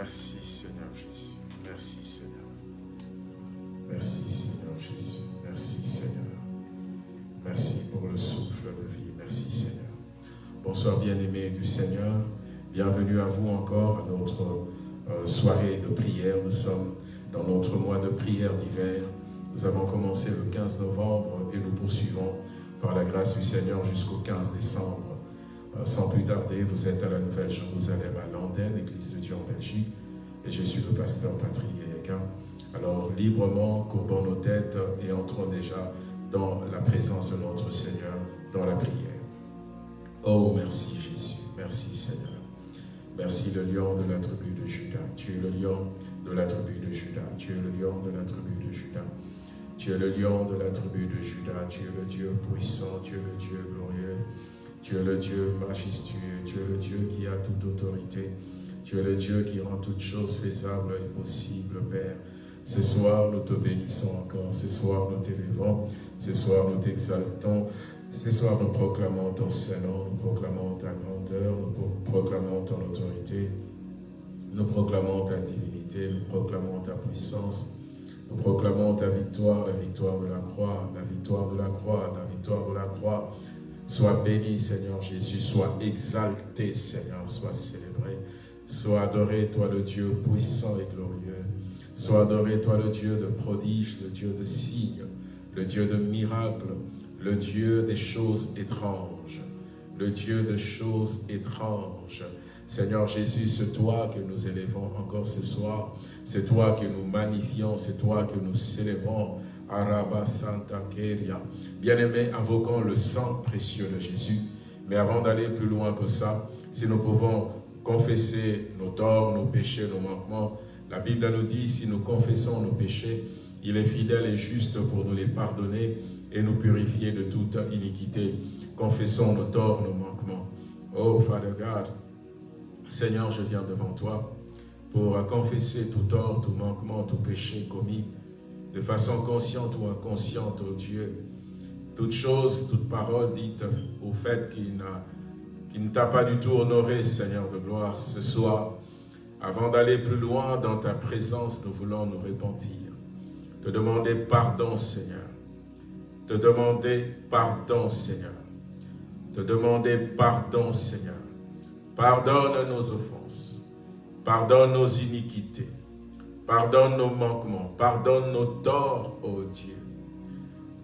Merci Seigneur Jésus. Merci Seigneur. Merci Seigneur Jésus. Merci Seigneur. Merci pour le souffle de vie. Merci Seigneur. Bonsoir bien-aimés du Seigneur. Bienvenue à vous encore à notre euh, soirée de prière. Nous sommes dans notre mois de prière d'hiver. Nous avons commencé le 15 novembre et nous poursuivons par la grâce du Seigneur jusqu'au 15 décembre. Euh, sans plus tarder, vous êtes à la Nouvelle Jérusalem à Landen, Église de Dieu en Belgique, et je suis le pasteur Patrick. Alors, librement, courbons nos têtes et entrons déjà dans la présence de notre Seigneur, dans la prière. Oh, merci Jésus, merci Seigneur. Merci le lion de la tribu de Judas. Tu es le lion de la tribu de Judas. Tu es le lion de la tribu de Judas. Tu es le lion de la tribu de Judas. Tu es le Dieu puissant. Tu es le Dieu glorieux. Tu es le Dieu majestueux. Tu es le Dieu qui a toute autorité. Tu es le Dieu qui rend toutes choses faisables et possibles, Père. Ce soir, nous te bénissons encore. Ce soir, nous t'élevons. Ce soir, nous t'exaltons. Ce soir, nous proclamons ton Saint-Nom, nous proclamons ta grandeur, nous proclamons ton autorité, nous proclamons ta divinité, nous proclamons ta puissance, nous proclamons ta victoire, la victoire de la croix, la victoire de la croix, la victoire de la croix. Sois béni, Seigneur Jésus, sois exalté, Seigneur, sois célébré. Sois adoré, toi le Dieu puissant et glorieux. Sois adoré, toi le Dieu de prodiges, le Dieu de signes, le Dieu de miracles, le Dieu des choses étranges, le Dieu des choses étranges. Seigneur Jésus, c'est toi que nous élevons encore ce soir, c'est toi que nous magnifions, c'est toi que nous célébrons. Araba Santa Keria. Bien-aimés, invoquons le sang précieux de Jésus. Mais avant d'aller plus loin que ça, si nous pouvons confesser nos torts, nos péchés, nos manquements, la Bible nous dit, si nous confessons nos péchés, il est fidèle et juste pour nous les pardonner et nous purifier de toute iniquité. Confessons nos torts, nos manquements. Oh, Father God, Seigneur, je viens devant toi pour confesser tout tort, tout manquement, tout péché commis, de façon consciente ou inconsciente, oh Dieu. Toute chose, toute parole dite au fait qui, ne t'a pas du tout honoré, Seigneur de gloire, ce soir, avant d'aller plus loin dans ta présence, nous voulons nous repentir, te demander pardon, Seigneur, te demander pardon, Seigneur. Te demander pardon, Seigneur. Pardonne nos offenses. Pardonne nos iniquités. Pardonne nos manquements. Pardonne nos torts, ô Dieu.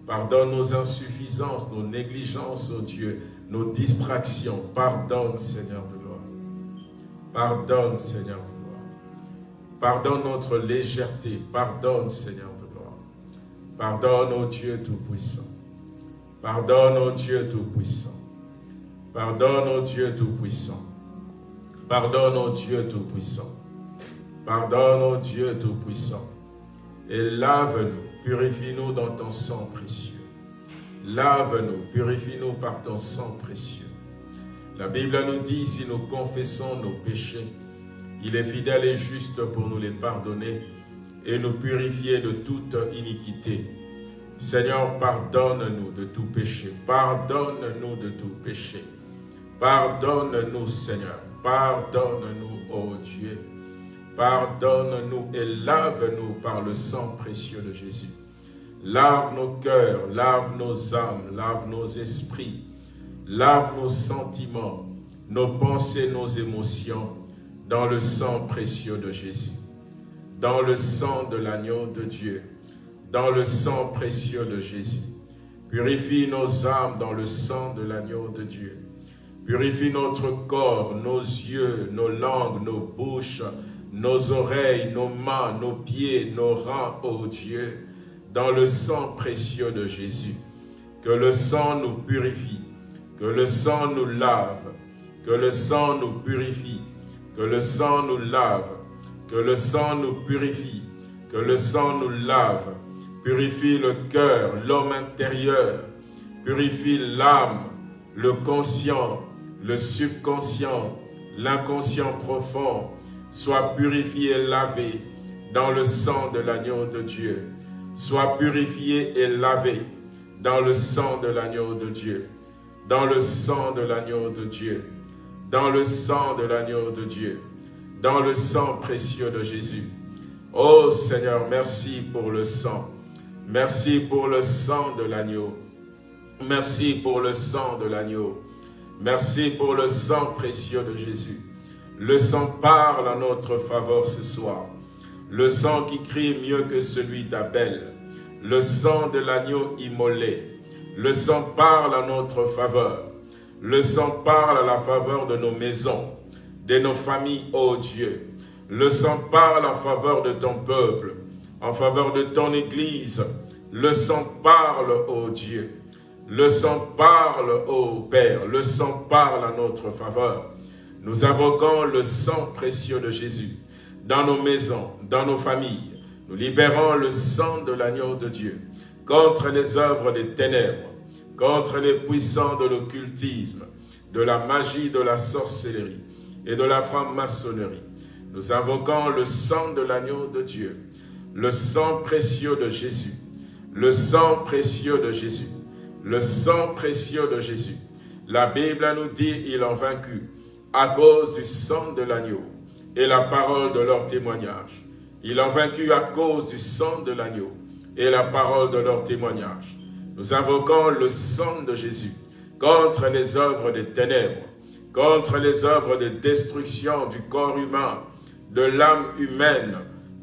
Pardonne nos insuffisances, nos négligences, ô Dieu, nos distractions. Pardonne, Seigneur de gloire. Pardonne, Seigneur de gloire. Pardonne notre légèreté. Pardonne, Seigneur Pardonne, ô Dieu Tout-Puissant. Pardonne, ô Dieu Tout-Puissant. Pardonne, ô Dieu Tout-Puissant. Pardonne, ô Dieu Tout-Puissant. Pardonne, ô Dieu Tout-Puissant. Et lave-nous, purifie-nous dans ton sang précieux. Lave-nous, purifie-nous par ton sang précieux. La Bible nous dit, si nous confessons nos péchés, il est fidèle et juste pour nous les pardonner et nous purifier de toute iniquité. Seigneur, pardonne-nous de tout péché. Pardonne-nous de tout péché. Pardonne-nous, Seigneur. Pardonne-nous, ô Dieu. Pardonne-nous et lave-nous par le sang précieux de Jésus. Lave nos cœurs, lave nos âmes, lave nos esprits, lave nos sentiments, nos pensées, nos émotions, dans le sang précieux de Jésus dans le sang de l'agneau de Dieu, dans le sang précieux de Jésus. Purifie nos âmes dans le sang de l'agneau de Dieu. Purifie notre corps, nos yeux, nos langues, nos bouches, nos oreilles, nos mains, nos pieds, nos reins, ô Dieu, dans le sang précieux de Jésus. Que le sang nous purifie, que le sang nous lave, que le sang nous purifie, que le sang nous lave, que le sang nous purifie, que le sang nous lave, purifie le cœur, l'homme intérieur, purifie l'âme, le conscient, le subconscient, l'inconscient profond, soit purifié et lavé dans le sang de l'agneau de Dieu. Soit purifié et lavé dans le sang de l'agneau de Dieu. Dans le sang de l'agneau de Dieu. Dans le sang de l'agneau de Dieu dans le sang précieux de Jésus. Oh Seigneur, merci pour le sang. Merci pour le sang de l'agneau. Merci pour le sang de l'agneau. Merci pour le sang précieux de Jésus. Le sang parle à notre faveur ce soir. Le sang qui crie mieux que celui d'Abel. Le sang de l'agneau immolé. Le sang parle à notre faveur. Le sang parle à la faveur de nos maisons, de nos familles, ô Dieu. Le sang parle en faveur de ton peuple, en faveur de ton Église. Le sang parle, ô Dieu. Le sang parle, ô Père. Le sang parle à notre faveur. Nous invoquons le sang précieux de Jésus dans nos maisons, dans nos familles. Nous libérons le sang de l'agneau de Dieu contre les œuvres des ténèbres, contre les puissants de l'occultisme, de la magie, de la sorcellerie et de la franc-maçonnerie. Nous invoquons le sang de l'agneau de Dieu, le sang précieux de Jésus, le sang précieux de Jésus, le sang précieux de Jésus. La Bible nous dit, ils ont vaincu à cause du sang de l'agneau et la parole de leur témoignage. Ils ont vaincu à cause du sang de l'agneau et la parole de leur témoignage. Nous invoquons le sang de Jésus contre les œuvres des ténèbres, contre les œuvres de destruction du corps humain, de l'âme humaine,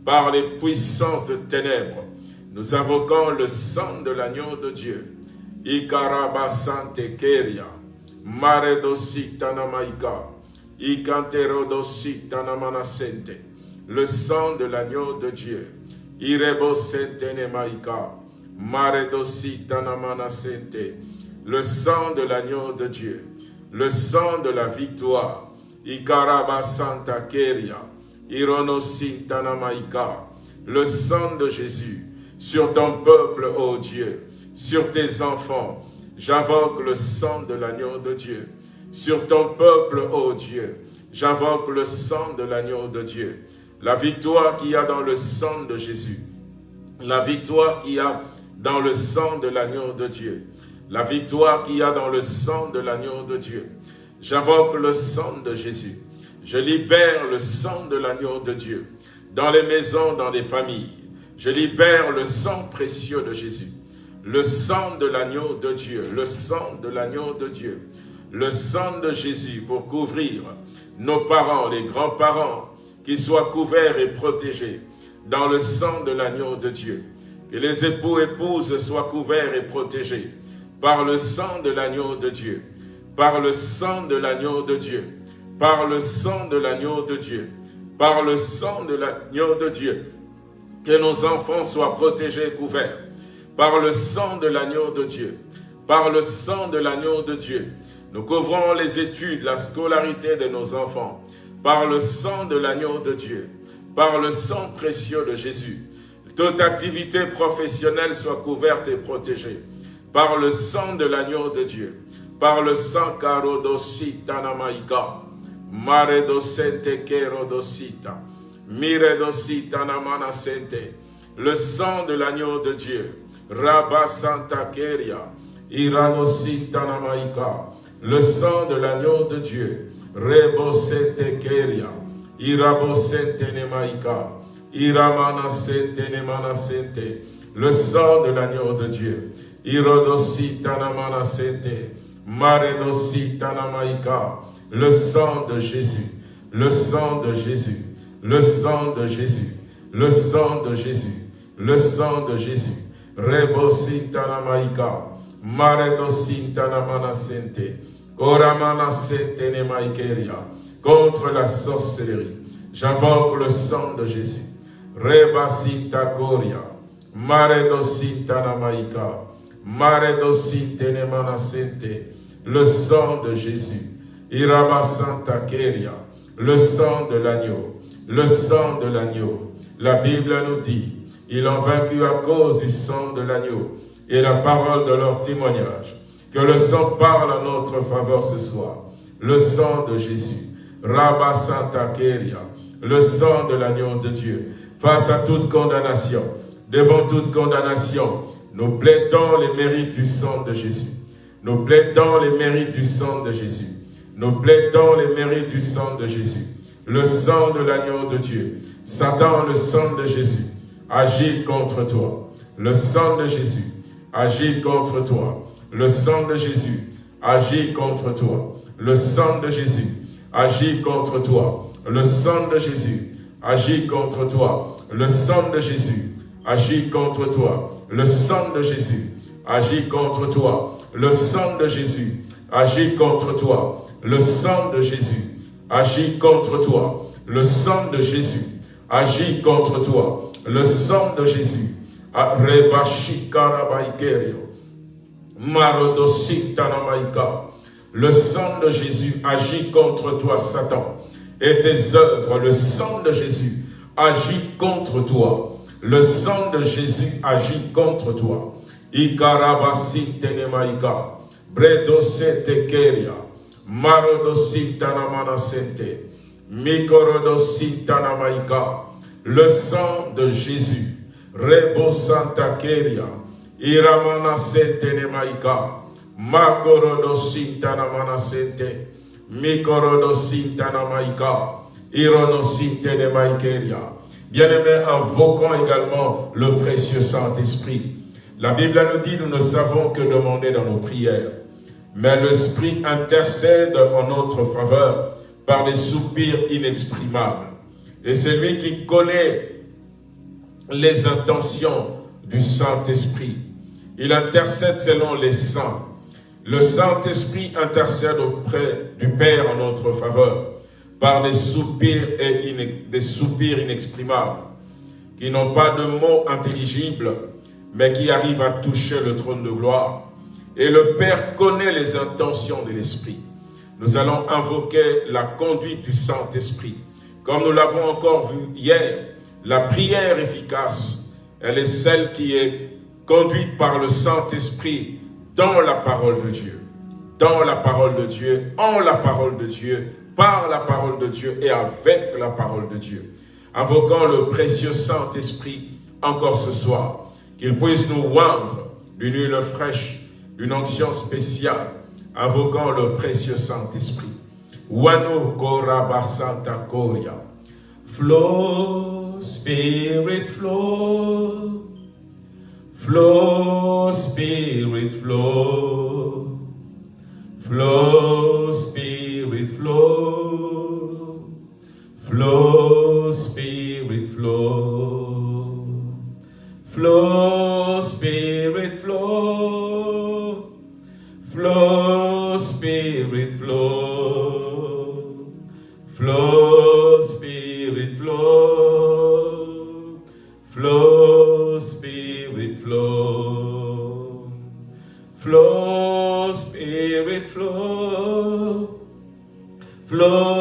par les puissances de ténèbres. Nous invoquons le sang de l'agneau de Dieu. Le sang de l'agneau de Dieu. Maika, le sang de l'agneau de Dieu, le sang de la victoire, Ikaraba Keria, le sang de Jésus, sur ton peuple, ô Dieu, sur tes enfants, j'invoque le sang de l'agneau de Dieu, sur ton peuple, ô Dieu, j'invoque le sang de l'agneau de Dieu, la victoire qu'il y a dans le sang de Jésus, la victoire qu'il y a dans le sang de l'agneau de Dieu, la victoire qu'il y a dans le sang de l'agneau de Dieu. J'invoque le sang de Jésus. Je libère le sang de l'agneau de Dieu dans les maisons, dans les familles. Je libère le sang précieux de Jésus. Le sang de l'agneau de Dieu, le sang de l'agneau de Dieu. Le sang de Jésus pour couvrir nos parents, les grands-parents, qu'ils soient couverts et protégés dans le sang de l'agneau de Dieu. Que les époux épouses soient couverts et protégés par le sang de l'agneau de Dieu, par le sang de l'agneau de Dieu, par le sang de l'agneau de Dieu, par le sang de l'agneau de Dieu. Que nos enfants soient protégés et couverts par le sang de l'agneau de Dieu, par le sang de l'agneau de Dieu. Nous couvrons les études, la scolarité de nos enfants, par le sang de l'agneau de Dieu, par le sang précieux de Jésus, toute activité professionnelle soit couverte et protégée par le sang de l'agneau de Dieu, par le sang karodosita namaika, maredosente kerodosita, miredosita namana sente, le sang de l'agneau de Dieu, Rabba Santa Keria, Iradosita namaika, le sang de l'agneau de Dieu, Rebosete Keria, Irabosete nemaika, Iramana sente nemana sente. Le sang de l'agneau de Dieu. Irodosi tanamana sente. Maredosi tanamaika. Le sang de Jésus. Le sang de Jésus. Le sang de Jésus. Le sang de Jésus. Le sang de Jésus. Rebosi tanamaika. Maredosi tanamana Contre la sorcellerie. J'invoque le sang de Jésus. Rebasita Koria, Maredosita Namaika, Maredosite Nemanasente, le sang de Jésus, Irabasanta Keria, le sang de l'agneau, le sang de l'agneau. La Bible nous dit, ils ont vaincu à cause du sang de l'agneau et la parole de leur témoignage. Que le sang parle à notre faveur ce soir. Le sang de Jésus. Rabasanta Keria, le sang de l'agneau de Dieu face à toute condamnation, devant toute condamnation, nous plaidons les mérites du sang de Jésus. Nous plaidons les mérites du sang de Jésus. Nous plaidons les mérites du sang de Jésus. le sang de l'agneau de Dieu. Satan, le sang de Jésus, agit contre toi. Le sang de Jésus agit contre toi. Le sang de Jésus agit contre toi. Le sang de Jésus agit contre toi. Le sang de Jésus agit contre toi. Le sang de Jésus agit contre toi. Le sang de Jésus agit contre toi. Le sang de Jésus agit contre toi. Le sang de Jésus agit contre toi. Le sang de Jésus agit contre toi. Le sang de Jésus. Le sang de Jésus agit contre toi, Satan. Et tes œuvres, le sang de Jésus agit contre toi. Le sang de Jésus agit contre toi. Ikarabasi tenemaika. Bredo sete keria. Marodosi tanamana sente. Mikorodosi tanamaika. Le sang de Jésus. Rebo santa keria. Iramana sente nemaika. Makorodosi tanamana sente. Mikorodosi tanamaika. Ironosi tenemaikeria. Bien-aimés, invoquons également le précieux Saint-Esprit. La Bible nous dit, nous ne savons que demander dans nos prières. Mais l'Esprit intercède en notre faveur par des soupirs inexprimables. Et c'est lui qui connaît les intentions du Saint-Esprit. Il intercède selon les saints. Le Saint-Esprit intercède auprès du Père en notre faveur par des soupirs, et des soupirs inexprimables, qui n'ont pas de mots intelligibles, mais qui arrivent à toucher le trône de gloire. Et le Père connaît les intentions de l'Esprit. Nous allons invoquer la conduite du Saint-Esprit. Comme nous l'avons encore vu hier, la prière efficace, elle est celle qui est conduite par le Saint-Esprit dans la parole de Dieu. Dans la parole de Dieu, en la parole de Dieu, par la parole de Dieu et avec la parole de Dieu. Invoquons le précieux Saint-Esprit encore ce soir, qu'il puisse nous oindre d'une huile fraîche, d'une onction spéciale, invoquant le précieux Saint-Esprit. Wanu Koraba Santa Koria. Flow, Spirit, flow. Flow, Spirit, flow. Flow, Spirit, flow. Flow, Spirit, flow. Flow, ejemplo,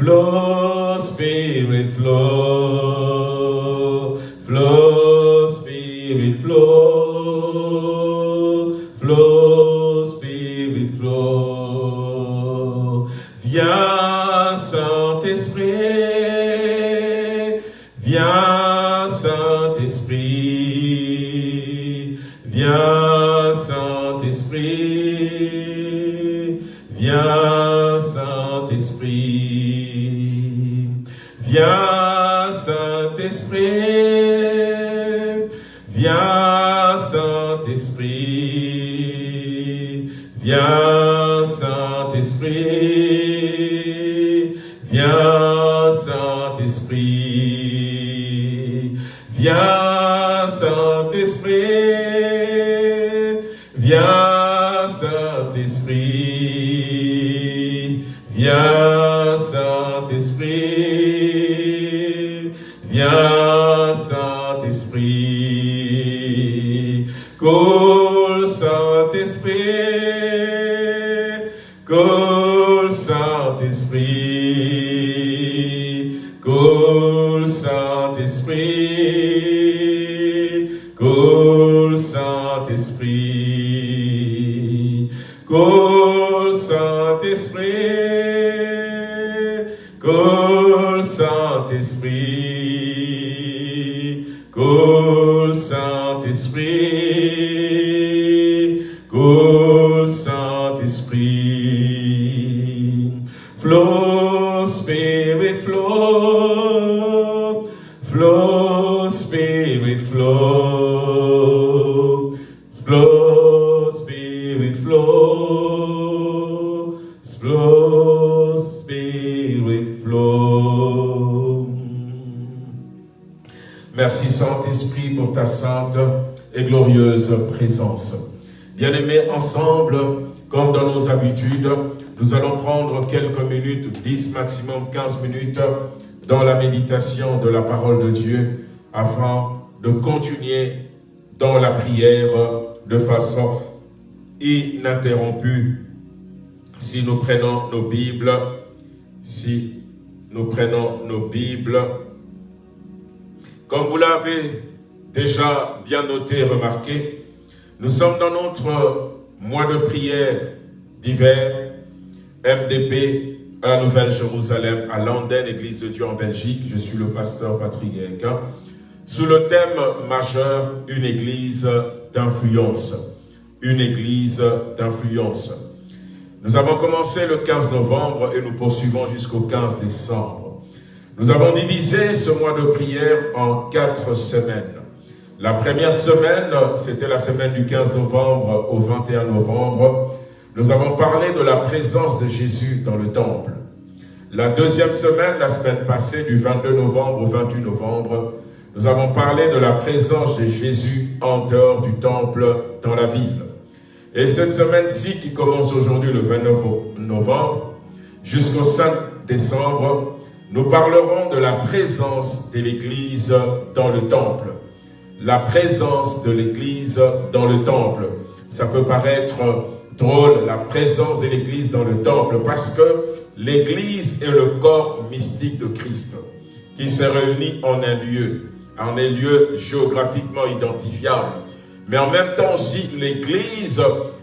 flow, spirit flow, sainte et glorieuse présence. Bien-aimés, ensemble, comme dans nos habitudes, nous allons prendre quelques minutes, 10 maximum 15 minutes, dans la méditation de la parole de Dieu, afin de continuer dans la prière de façon ininterrompue. Si nous prenons nos Bibles, si nous prenons nos Bibles, comme vous l'avez déjà bien noté et remarqué, nous sommes dans notre mois de prière d'hiver, MDP, à la Nouvelle-Jérusalem, à Landen, Église de Dieu en Belgique. Je suis le pasteur Patrick. Sous le thème majeur, une église d'influence. Une église d'influence. Nous avons commencé le 15 novembre et nous poursuivons jusqu'au 15 décembre. Nous avons divisé ce mois de prière en quatre semaines. La première semaine, c'était la semaine du 15 novembre au 21 novembre. Nous avons parlé de la présence de Jésus dans le temple. La deuxième semaine, la semaine passée, du 22 novembre au 28 novembre, nous avons parlé de la présence de Jésus en dehors du temple dans la ville. Et cette semaine-ci, qui commence aujourd'hui le 29 novembre, jusqu'au 5 décembre, nous parlerons de la présence de l'Église dans le temple. La présence de l'Église dans le temple. Ça peut paraître drôle, la présence de l'Église dans le temple, parce que l'Église est le corps mystique de Christ, qui se réunit en un lieu, en un lieu géographiquement identifiable. Mais en même temps aussi, l'Église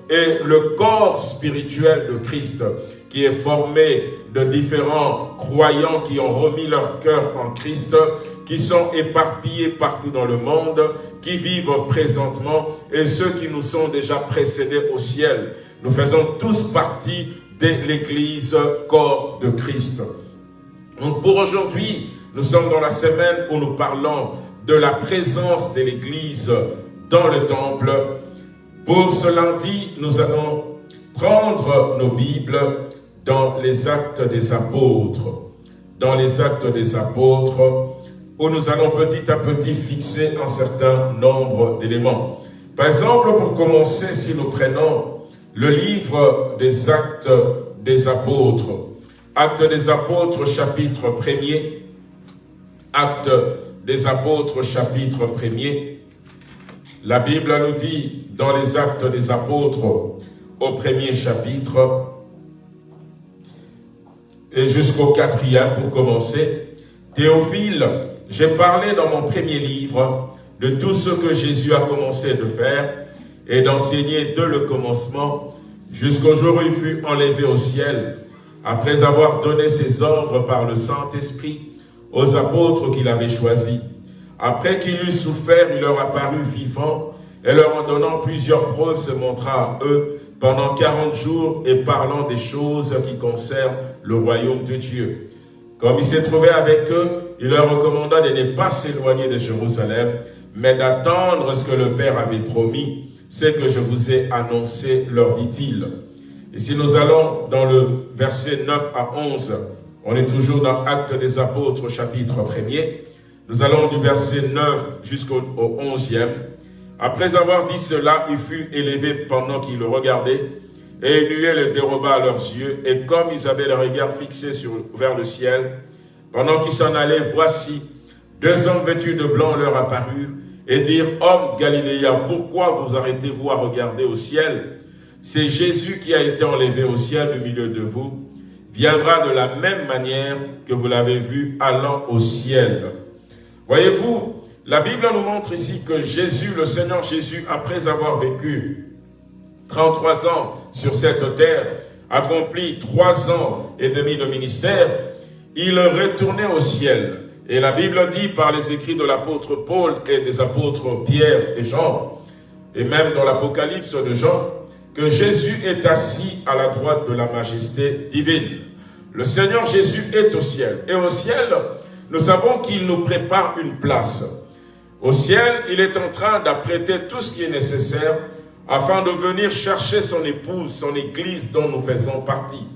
est le corps spirituel de Christ, qui est formé de différents croyants qui ont remis leur cœur en Christ, qui sont éparpillés partout dans le monde, qui vivent présentement, et ceux qui nous sont déjà précédés au ciel. Nous faisons tous partie de l'Église corps de Christ. Donc pour aujourd'hui, nous sommes dans la semaine où nous parlons de la présence de l'Église dans le temple. Pour ce lundi, nous allons prendre nos Bibles dans les actes des apôtres. Dans les actes des apôtres, où nous allons petit à petit fixer un certain nombre d'éléments. Par exemple, pour commencer, si nous prenons le livre des actes des apôtres, actes des apôtres chapitre 1er, actes des apôtres chapitre 1er, la Bible nous dit dans les actes des apôtres au premier chapitre et jusqu'au quatrième pour commencer, Théophile, j'ai parlé dans mon premier livre de tout ce que Jésus a commencé de faire et d'enseigner de le commencement jusqu'au jour où il fut enlevé au ciel, après avoir donné ses ordres par le Saint-Esprit aux apôtres qu'il avait choisis. Après qu'il eut souffert, il leur apparut vivant et leur en donnant plusieurs preuves se montra à eux pendant quarante jours et parlant des choses qui concernent le royaume de Dieu. Comme il s'est trouvé avec eux, il leur recommanda de ne pas s'éloigner de Jérusalem, mais d'attendre ce que le Père avait promis, ce que je vous ai annoncé, leur dit-il. Et si nous allons dans le verset 9 à 11, on est toujours dans Actes des Apôtres, chapitre 1er, nous allons du verset 9 jusqu'au 11e. Après avoir dit cela, il fut élevé pendant qu'ils le regardaient, et une le déroba à leurs yeux, et comme ils avaient le regard fixé vers le ciel, pendant qu'ils s'en allaient, voici, deux hommes vêtus de blanc leur apparurent, et dirent, « Hommes galiléens, pourquoi vous arrêtez-vous à regarder au ciel? C'est Jésus qui a été enlevé au ciel du milieu de vous, viendra de la même manière que vous l'avez vu allant au ciel. » Voyez-vous, la Bible nous montre ici que Jésus, le Seigneur Jésus, après avoir vécu 33 ans sur cette terre, accompli trois ans et demi de ministère, il retournait au ciel. Et la Bible dit par les écrits de l'apôtre Paul et des apôtres Pierre et Jean, et même dans l'Apocalypse de Jean, que Jésus est assis à la droite de la majesté divine. Le Seigneur Jésus est au ciel. Et au ciel, nous savons qu'il nous prépare une place. Au ciel, il est en train d'apprêter tout ce qui est nécessaire afin de venir chercher son épouse, son église dont nous faisons partie.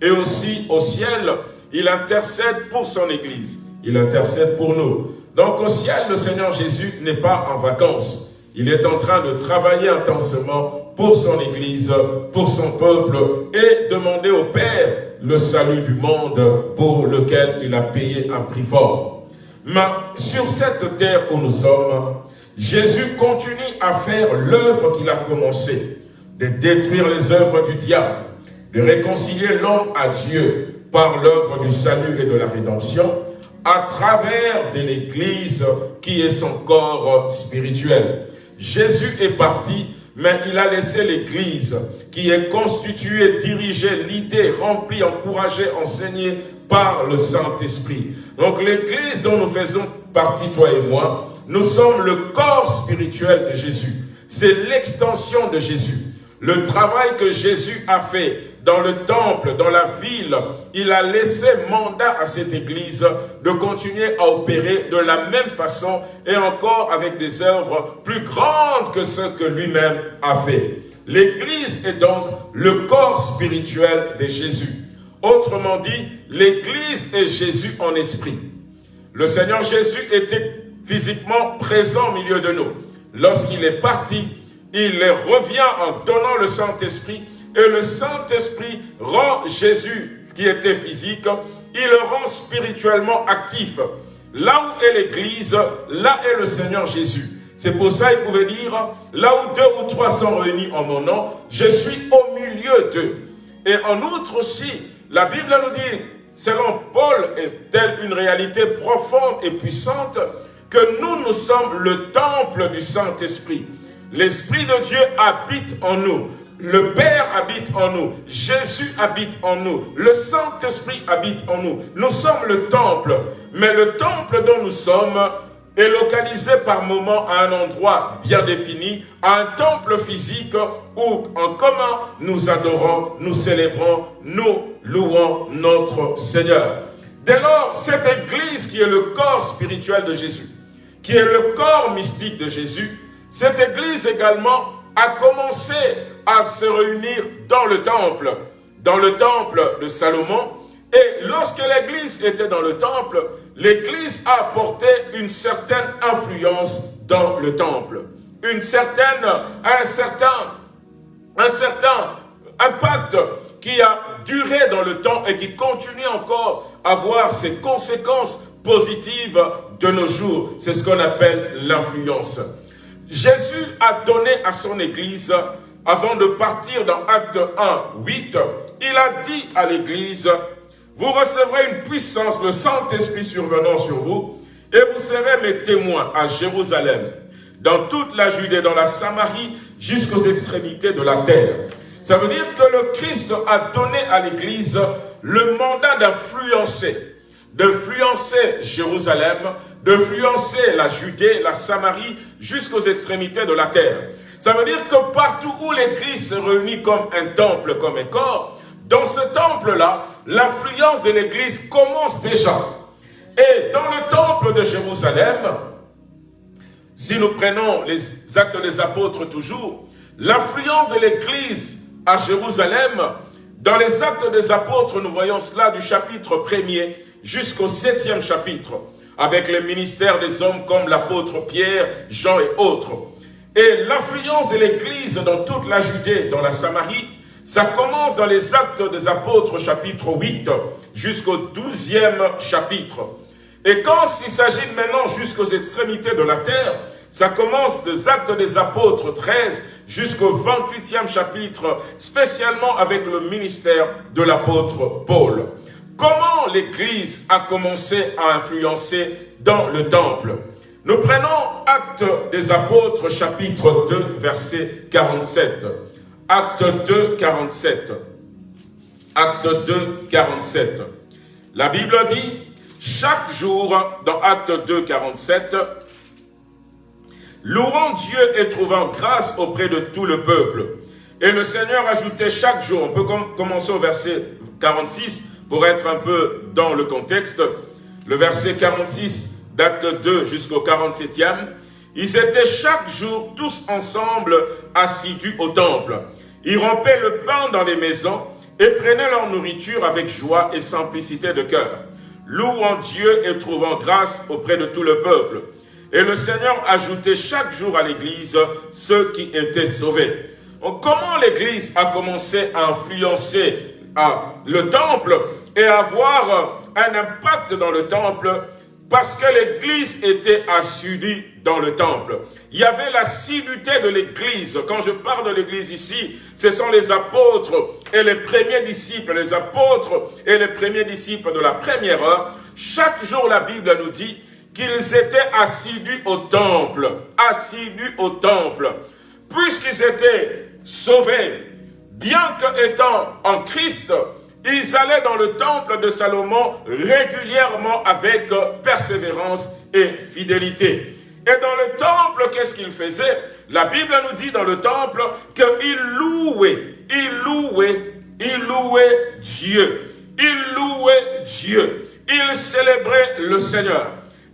Et aussi, au ciel, il intercède pour son église. Il intercède pour nous. Donc au ciel, le Seigneur Jésus n'est pas en vacances. Il est en train de travailler intensement pour son église, pour son peuple et demander au Père le salut du monde pour lequel il a payé un prix fort. Mais sur cette terre où nous sommes, Jésus continue à faire l'œuvre qu'il a commencée, de détruire les œuvres du diable, de réconcilier l'homme à Dieu par l'œuvre du salut et de la rédemption, à travers de l'Église qui est son corps spirituel. Jésus est parti, mais il a laissé l'Église qui est constituée, dirigée, l'idée, remplie, encouragée, enseignée par le Saint-Esprit. Donc l'église dont nous faisons partie, toi et moi, nous sommes le corps spirituel de Jésus. C'est l'extension de Jésus. Le travail que Jésus a fait dans le temple, dans la ville, il a laissé mandat à cette église de continuer à opérer de la même façon et encore avec des œuvres plus grandes que ce que lui-même a fait. L'église est donc le corps spirituel de Jésus. Autrement dit, l'Église est Jésus en esprit. Le Seigneur Jésus était physiquement présent au milieu de nous. Lorsqu'il est parti, il revient en donnant le Saint-Esprit et le Saint-Esprit rend Jésus, qui était physique, il le rend spirituellement actif. Là où est l'Église, là est le Seigneur Jésus. C'est pour ça qu'il pouvait dire, là où deux ou trois sont réunis en mon nom, je suis au milieu d'eux. Et en outre aussi, la Bible nous dit, selon Paul, est telle une réalité profonde et puissante que nous, nous sommes le temple du Saint-Esprit. L'Esprit de Dieu habite en nous. Le Père habite en nous. Jésus habite en nous. Le Saint-Esprit habite en nous. Nous sommes le temple. Mais le temple dont nous sommes est localisé par moment à un endroit bien défini, à un temple physique où en commun nous adorons, nous célébrons, nous louons notre Seigneur. Dès lors, cette église qui est le corps spirituel de Jésus, qui est le corps mystique de Jésus, cette église également a commencé à se réunir dans le temple, dans le temple de Salomon. Et lorsque l'Église était dans le temple, l'Église a apporté une certaine influence dans le temple. Une certaine, un certain, un certain impact qui a duré dans le temps et qui continue encore à avoir ses conséquences positives de nos jours. C'est ce qu'on appelle l'influence. Jésus a donné à son Église, avant de partir dans Acte 1, 8, il a dit à l'Église, vous recevrez une puissance, le Saint-Esprit survenant sur vous, et vous serez mes témoins à Jérusalem, dans toute la Judée, dans la Samarie, jusqu'aux extrémités de la terre. Ça veut dire que le Christ a donné à l'Église le mandat d'influencer, d'influencer Jérusalem, d'influencer la Judée, la Samarie, jusqu'aux extrémités de la terre. Ça veut dire que partout où l'Église se réunit comme un temple, comme un corps, dans ce temple-là, l'influence de l'Église commence déjà. Et dans le temple de Jérusalem, si nous prenons les actes des apôtres toujours, l'influence de l'Église à Jérusalem, dans les actes des apôtres, nous voyons cela du chapitre 1er jusqu'au 7e chapitre, avec le ministère des hommes comme l'apôtre Pierre, Jean et autres. Et l'influence de l'Église dans toute la Judée, dans la Samarie, ça commence dans les actes des apôtres chapitre 8 jusqu'au 12e chapitre. Et quand il s'agit maintenant jusqu'aux extrémités de la terre, ça commence des actes des apôtres 13 jusqu'au 28e chapitre, spécialement avec le ministère de l'apôtre Paul. Comment l'Église a commencé à influencer dans le temple? Nous prenons Actes des apôtres chapitre 2 verset 47. Acte 2, 47. Acte 2, 47. La Bible dit, chaque jour, dans Acte 2, 47, louant Dieu et trouvant grâce auprès de tout le peuple. Et le Seigneur ajoutait chaque jour, on peut commencer au verset 46 pour être un peu dans le contexte, le verset 46 d'acte 2 jusqu'au 47e, ils étaient chaque jour tous ensemble assidus au temple. Ils rompaient le pain dans les maisons et prenaient leur nourriture avec joie et simplicité de cœur, louant Dieu et trouvant grâce auprès de tout le peuple. Et le Seigneur ajoutait chaque jour à l'Église ceux qui étaient sauvés. comment l'Église a commencé à influencer le temple et avoir un impact dans le temple parce que l'Église était assidue dans le temple. Il y avait l'assiduité de l'Église. Quand je parle de l'Église ici, ce sont les apôtres et les premiers disciples, les apôtres et les premiers disciples de la première heure. Chaque jour, la Bible nous dit qu'ils étaient assidus au temple, assidus au temple, puisqu'ils étaient sauvés, bien qu'étant en Christ, ils allaient dans le temple de Salomon régulièrement avec persévérance et fidélité. Et dans le temple, qu'est-ce qu'ils faisaient? La Bible nous dit dans le temple qu'ils louaient, ils louaient, ils louaient Dieu. Ils louaient Dieu. Ils célébraient le Seigneur.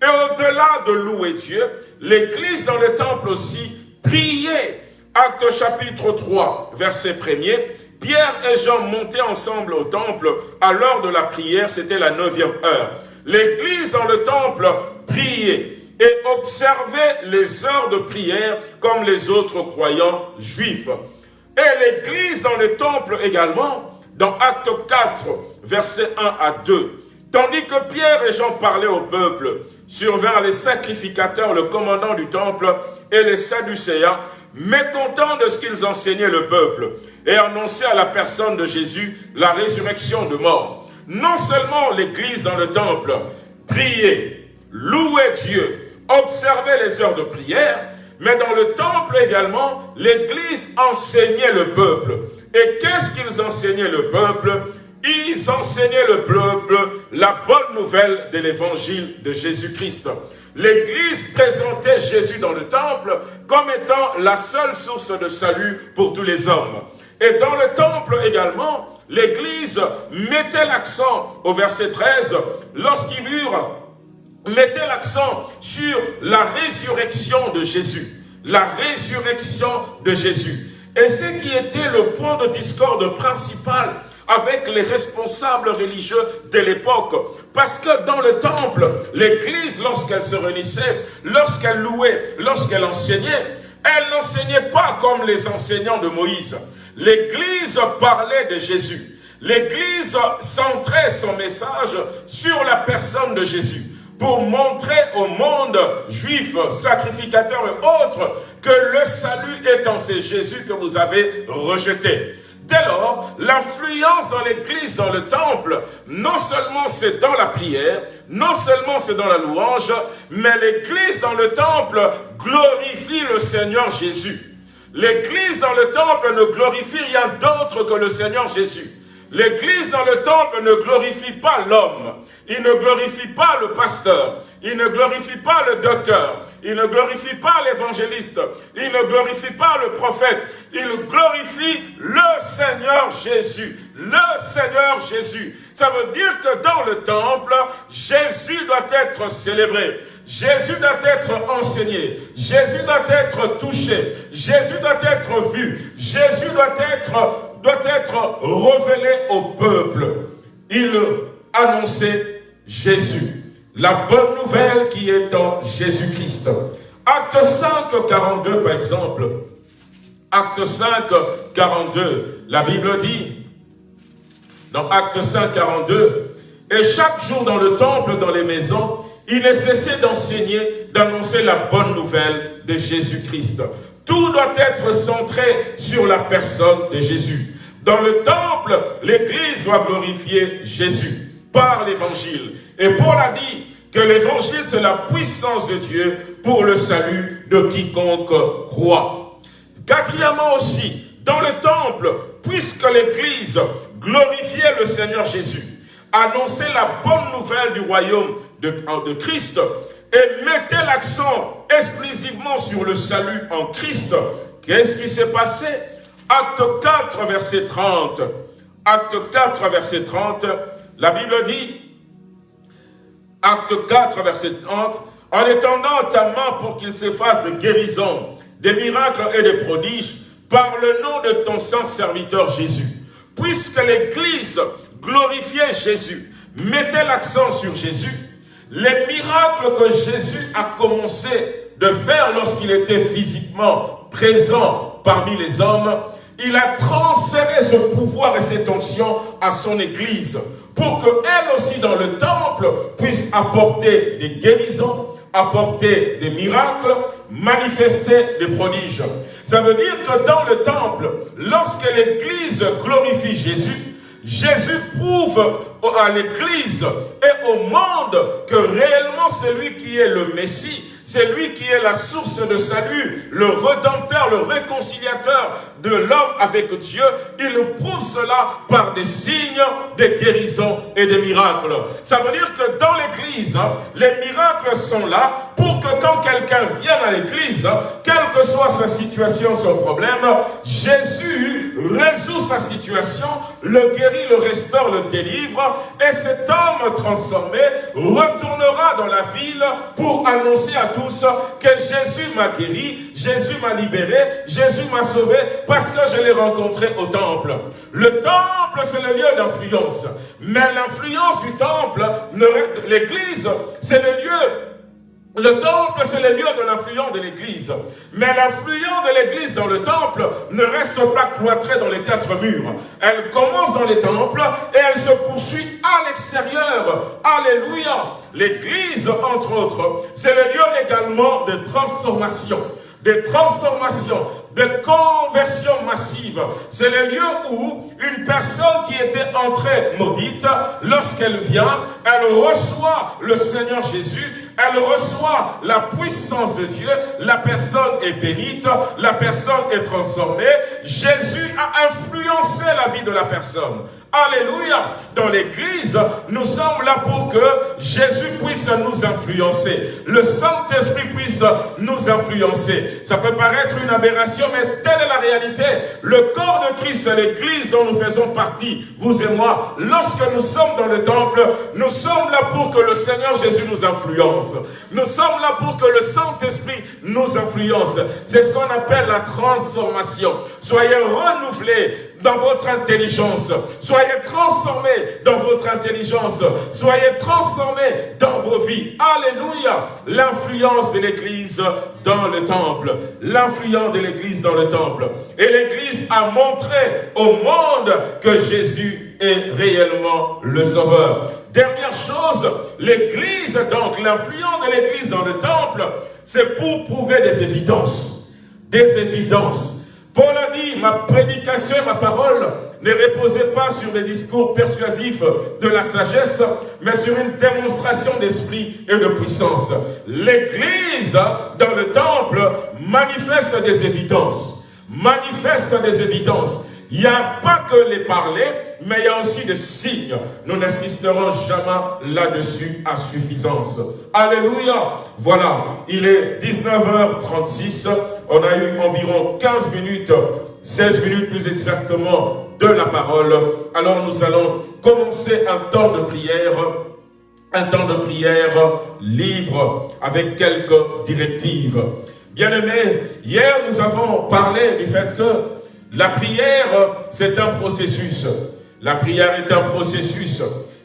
Et au-delà de louer Dieu, l'Église dans le temple aussi priait. Acte chapitre 3, verset 1er. Pierre et Jean montaient ensemble au temple à l'heure de la prière, c'était la neuvième heure. L'Église dans le temple priait et observait les heures de prière comme les autres croyants juifs. Et l'Église dans le temple également, dans Acte 4, verset 1 à 2, Tandis que Pierre et Jean parlaient au peuple, survinrent les sacrificateurs, le commandant du temple et les Sadducéens, mécontents de ce qu'ils enseignaient le peuple, et annonçaient à la personne de Jésus la résurrection de mort. Non seulement l'église dans le temple priait, louait Dieu, observait les heures de prière, mais dans le temple également, l'église enseignait le peuple. Et qu'est-ce qu'ils enseignaient le peuple? Ils enseignaient le peuple la bonne nouvelle de l'évangile de Jésus-Christ. L'Église présentait Jésus dans le temple comme étant la seule source de salut pour tous les hommes. Et dans le temple également, l'Église mettait l'accent, au verset 13, lorsqu'ils eurent, mettait l'accent sur la résurrection de Jésus. la résurrection de Jésus. Et ce qui était le point de discorde principal avec les responsables religieux de l'époque. Parce que dans le temple, l'église, lorsqu'elle se réunissait, lorsqu'elle louait, lorsqu'elle enseignait, elle n'enseignait pas comme les enseignants de Moïse. L'église parlait de Jésus. L'église centrait son message sur la personne de Jésus pour montrer au monde juif, sacrificateur et autres que le salut est en ce Jésus que vous avez rejeté. Dès lors, l'influence dans l'église, dans le temple, non seulement c'est dans la prière, non seulement c'est dans la louange, mais l'église dans le temple glorifie le Seigneur Jésus. L'église dans le temple ne glorifie rien d'autre que le Seigneur Jésus. L'église dans le temple ne glorifie pas l'homme. Il ne glorifie pas le pasteur. Il ne glorifie pas le docteur. Il ne glorifie pas l'évangéliste. Il ne glorifie pas le prophète. Il glorifie le Seigneur Jésus. Le Seigneur Jésus. Ça veut dire que dans le temple, Jésus doit être célébré. Jésus doit être enseigné. Jésus doit être touché. Jésus doit être vu. Jésus doit être révélé au peuple. Il annonçait Jésus. La bonne nouvelle qui est en Jésus-Christ. Acte 5, 42 par exemple. Acte 5, 42. La Bible dit, dans Acte 5, 42, et chaque jour dans le temple, dans les maisons, il ne cessait d'enseigner, d'annoncer la bonne nouvelle de Jésus-Christ. Tout doit être centré sur la personne de Jésus. Dans le temple, l'Église doit glorifier Jésus par l'Évangile. Et Paul a dit que l'Évangile, c'est la puissance de Dieu pour le salut de quiconque croit. Quatrièmement aussi, dans le temple, puisque l'Église glorifiait le Seigneur Jésus, annonçait la bonne nouvelle du royaume de, Christ et mettait l'accent exclusivement sur le salut en Christ, qu'est-ce qui s'est passé? Acte 4, verset 30. Acte 4, verset 30, la Bible dit, Acte 4, verset 30, en étendant ta main pour qu'il se fasse de guérisons, des miracles et des prodiges, par le nom de ton saint serviteur Jésus. Puisque l'Église glorifiait Jésus, mettait l'accent sur Jésus, les miracles que Jésus a commencé de faire lorsqu'il était physiquement présent parmi les hommes, il a transféré ce pouvoir et cette onction à son Église pour qu'elle aussi dans le temple puisse apporter des guérisons, apporter des miracles, manifester des prodiges. Ça veut dire que dans le temple, lorsque l'Église glorifie Jésus, Jésus prouve à l'Église et au monde que réellement c'est lui qui est le Messie, c'est lui qui est la source de salut, le redempteur, le réconciliateur de l'homme avec Dieu. Il prouve cela par des signes, des guérisons et des miracles. Ça veut dire que dans l'église, les miracles sont là pour que quand quelqu'un vienne à l'église, quelle que soit sa situation, son problème, Jésus résout sa situation, le guérit, le restaure, le délivre, et cet homme transformé retournera dans la ville pour annoncer à tous que Jésus m'a guéri, Jésus m'a libéré, Jésus m'a sauvé, parce que je l'ai rencontré au temple. Le temple, c'est le lieu d'influence. Mais l'influence du temple, l'église, c'est le lieu le temple, c'est le lieu de l'influence de l'église. Mais l'influence de l'église dans le temple ne reste pas cloîtrée dans les quatre murs. Elle commence dans les temples et elle se poursuit à l'extérieur. Alléluia. L'église, entre autres, c'est le lieu également de transformation. Des transformations, de conversion massive. C'est le lieu où une personne qui était entrée maudite, lorsqu'elle vient, elle reçoit le Seigneur Jésus elle reçoit la puissance de Dieu, la personne est bénite, la personne est transformée. Jésus a influencé la vie de la personne. Alléluia. Dans l'église, nous sommes là pour que Jésus puisse nous influencer. Le Saint-Esprit puisse nous influencer. Ça peut paraître une aberration, mais telle est la réalité. Le corps de Christ, l'église dont nous faisons partie, vous et moi. Lorsque nous sommes dans le temple, nous sommes là pour que le Seigneur Jésus nous influence. Nous sommes là pour que le Saint-Esprit nous influence. C'est ce qu'on appelle la transformation. Soyez renouvelés dans votre intelligence. Soyez transformés dans votre intelligence. Soyez transformés dans vos vies. Alléluia. L'influence de l'Église dans le temple. L'influence de l'Église dans le temple. Et l'Église a montré au monde que Jésus est réellement le Sauveur. Dernière chose, l'Église, donc l'influence de l'Église dans le temple, c'est pour prouver des évidences. Des évidences Paul a dit, ma prédication et ma parole ne reposaient pas sur des discours persuasifs de la sagesse, mais sur une démonstration d'esprit et de puissance. L'Église, dans le temple, manifeste des évidences. Manifeste des évidences. Il n'y a pas que les parler, mais il y a aussi des signes. Nous n'insisterons jamais là-dessus à suffisance. Alléluia. Voilà, il est 19h36. On a eu environ 15 minutes, 16 minutes plus exactement, de la parole. Alors nous allons commencer un temps de prière, un temps de prière libre avec quelques directives. Bien-aimés, hier nous avons parlé du fait que la prière, c'est un processus. La prière est un processus.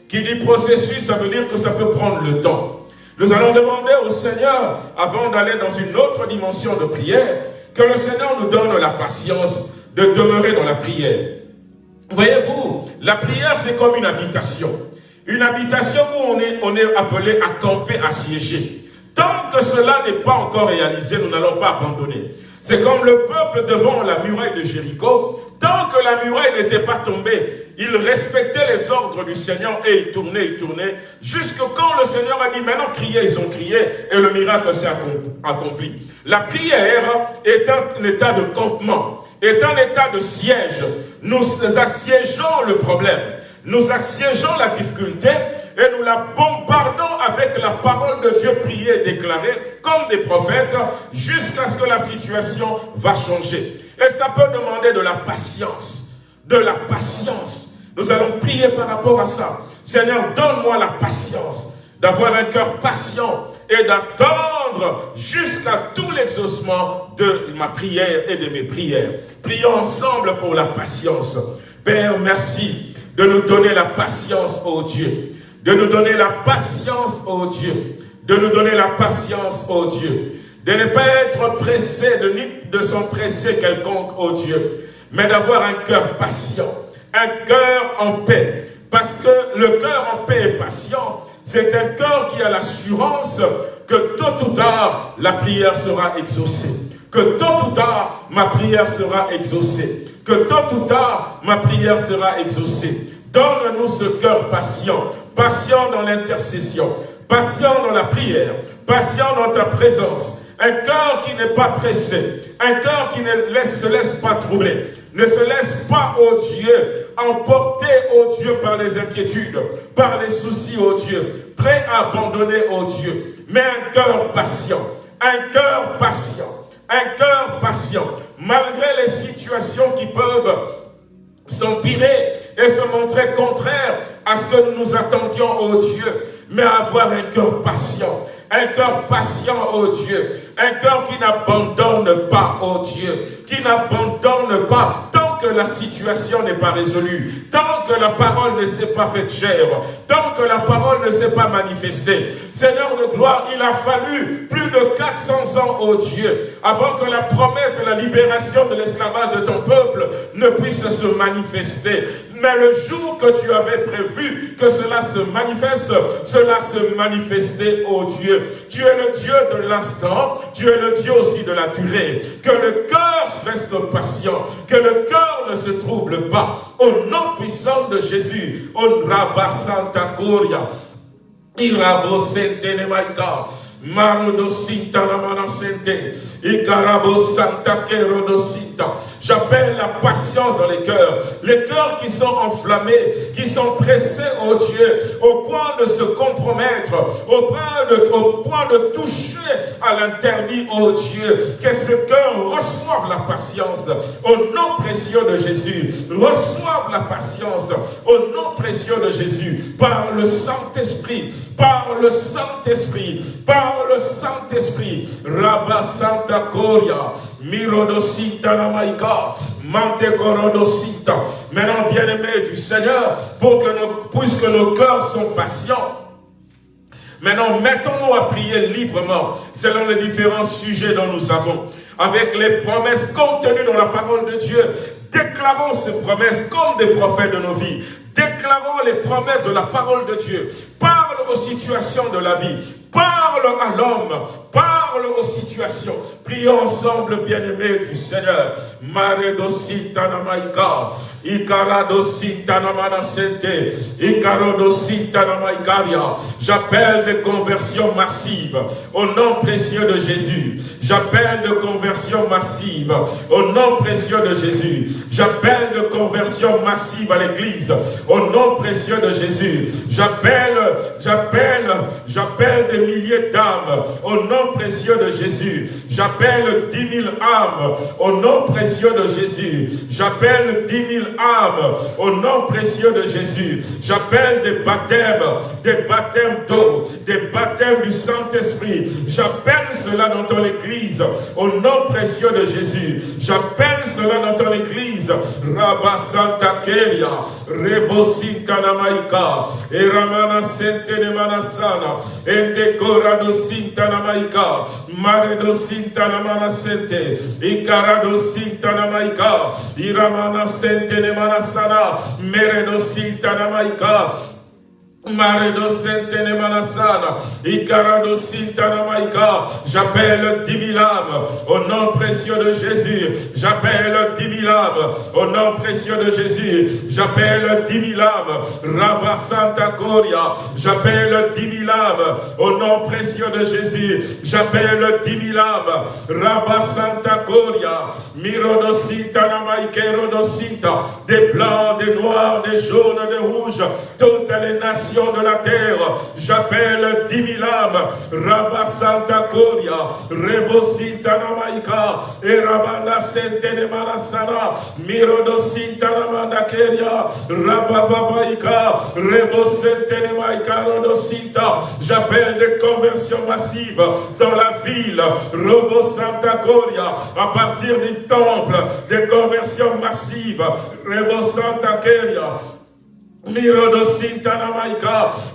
Qui dit processus, ça veut dire que ça peut prendre le temps. Nous allons demander au Seigneur, avant d'aller dans une autre dimension de prière, que le Seigneur nous donne la patience de demeurer dans la prière. Voyez-vous, la prière, c'est comme une habitation. Une habitation où on est, appelé à camper, à siéger. Tant que cela n'est pas encore réalisé, nous n'allons pas abandonner. C'est comme le peuple devant la muraille de Jéricho. Tant que la muraille n'était pas tombée, il respectait les ordres du Seigneur et il tournait, il tournait. Jusque quand le Seigneur a dit, maintenant criez, ils ont crié et le miracle s'est accompli. La prière est un état de campement, est un état de siège. Nous assiégeons le problème, nous assiégeons la difficulté et nous la bombardons avec la parole de Dieu priée et déclarée comme des prophètes jusqu'à ce que la situation va changer. Et ça peut demander de la patience, de la patience. Nous allons prier par rapport à ça. Seigneur, donne-moi la patience d'avoir un cœur patient et d'attendre jusqu'à tout l'exaucement de ma prière et de mes prières. Prions ensemble pour la patience. Père, merci de nous donner la patience, ô Dieu de nous donner la patience, au Dieu, de nous donner la patience, au Dieu, de ne pas être pressé, de, de s'en presser quelconque, au Dieu, mais d'avoir un cœur patient, un cœur en paix, parce que le cœur en paix et patient, c'est un cœur qui a l'assurance que tôt ou tard, la prière sera exaucée. Que tôt ou tard, ma prière sera exaucée. Que tôt ou tard, ma prière sera exaucée. Donne-nous ce cœur patient, patient dans l'intercession, patient dans la prière, patient dans ta présence, un cœur qui n'est pas pressé, un cœur qui ne se laisse pas troubler, ne se laisse pas, au Dieu, emporter, au Dieu, par les inquiétudes, par les soucis, au Dieu, prêt à abandonner, au Dieu, mais un cœur patient, un cœur patient, un cœur patient, malgré les situations qui peuvent s'empirer et se montrer contraire à ce que nous nous attendions au Dieu, mais avoir un cœur patient, un cœur patient au Dieu, un cœur qui n'abandonne pas au Dieu, qui n'abandonne pas tant que la situation n'est pas résolue, tant que la parole ne s'est pas faite chair, tant que la parole ne s'est pas manifestée. Seigneur de gloire, il a fallu plus de 400 ans au Dieu avant que la promesse de la libération de l'esclavage de ton peuple ne puisse se manifester. Mais le jour que tu avais prévu que cela se manifeste, cela se manifestait, au Dieu. Tu es le Dieu de l'instant, tu es le Dieu aussi de la durée. Que le cœur reste patient, que le cœur ne se trouble pas. Au nom puissant de Jésus, on rabba santa coria, irabo sente nemaika, marodo sinta la manasente, J'appelle la patience dans les cœurs. Les cœurs qui sont enflammés, qui sont pressés, oh Dieu, au point de se compromettre, au point de, au point de toucher à l'interdit, oh Dieu. Que ce cœur reçoive la patience au nom précieux de Jésus. Reçoive la patience au nom précieux de Jésus par le Saint-Esprit, par le Saint-Esprit, par le Saint-Esprit. Rabba Santa Mirodosita. Maintenant, bien-aimés du Seigneur, pour que puisque nos cœurs sont patients, Maintenant, mettons-nous à prier librement selon les différents sujets dont nous avons, avec les promesses contenues dans la parole de Dieu. Déclarons ces promesses comme des prophètes de nos vies. Déclarons les promesses de la parole de Dieu. Parle aux situations de la vie. Parle à l'homme. Parle aux situations. Prions ensemble, bien-aimés du Seigneur. Ikaradositanamanasente. Ikarodositanamaikaria. J'appelle des conversions massives au nom précieux de Jésus. J'appelle de conversions massives au nom précieux de Jésus. J'appelle de conversions massives à l'église au nom précieux de Jésus. J'appelle, j'appelle, j'appelle des milliers d'âmes au nom précieux de Jésus. J'appelle dix mille âmes au nom précieux de Jésus. J'appelle dix mille âmes au nom précieux de Jésus. J'appelle des baptêmes, des baptêmes d'eau, des baptêmes du Saint-Esprit. J'appelle cela dans ton église au nom précieux de Jésus. J'appelle cela dans ton église. Rabba Santa Kelia, Namaika, Eramana Sente Korado Sinta Namaika, Maredo Sinta Namana Sente, Ikarado Sinta Namaika, Iramana Sente Manasana, Meredo Maredo Manasana, Sintanamaika, j'appelle dix au nom précieux de Jésus, j'appelle dix au nom précieux de Jésus, j'appelle dix Rabba Santa Coria, j'appelle dix au nom précieux de Jésus, j'appelle dix Rabba Santa Coria, Mirodo Sintanamaikero Sinta, des blancs, des noirs, des jaunes, des rouges, toutes les nations de la terre. J'appelle dix mille âmes. Rabba Santa Coria, Rebosita Namaika, et Rabana Sentene Manasana, Mirodo Sinta Namanda Keria, Rabba Babaika, Rebosentene Maika Rodosita. J'appelle des conversions massives dans la ville. Robo Santa Coria, à partir du temple, des conversions massives. Rebo Santa Keria,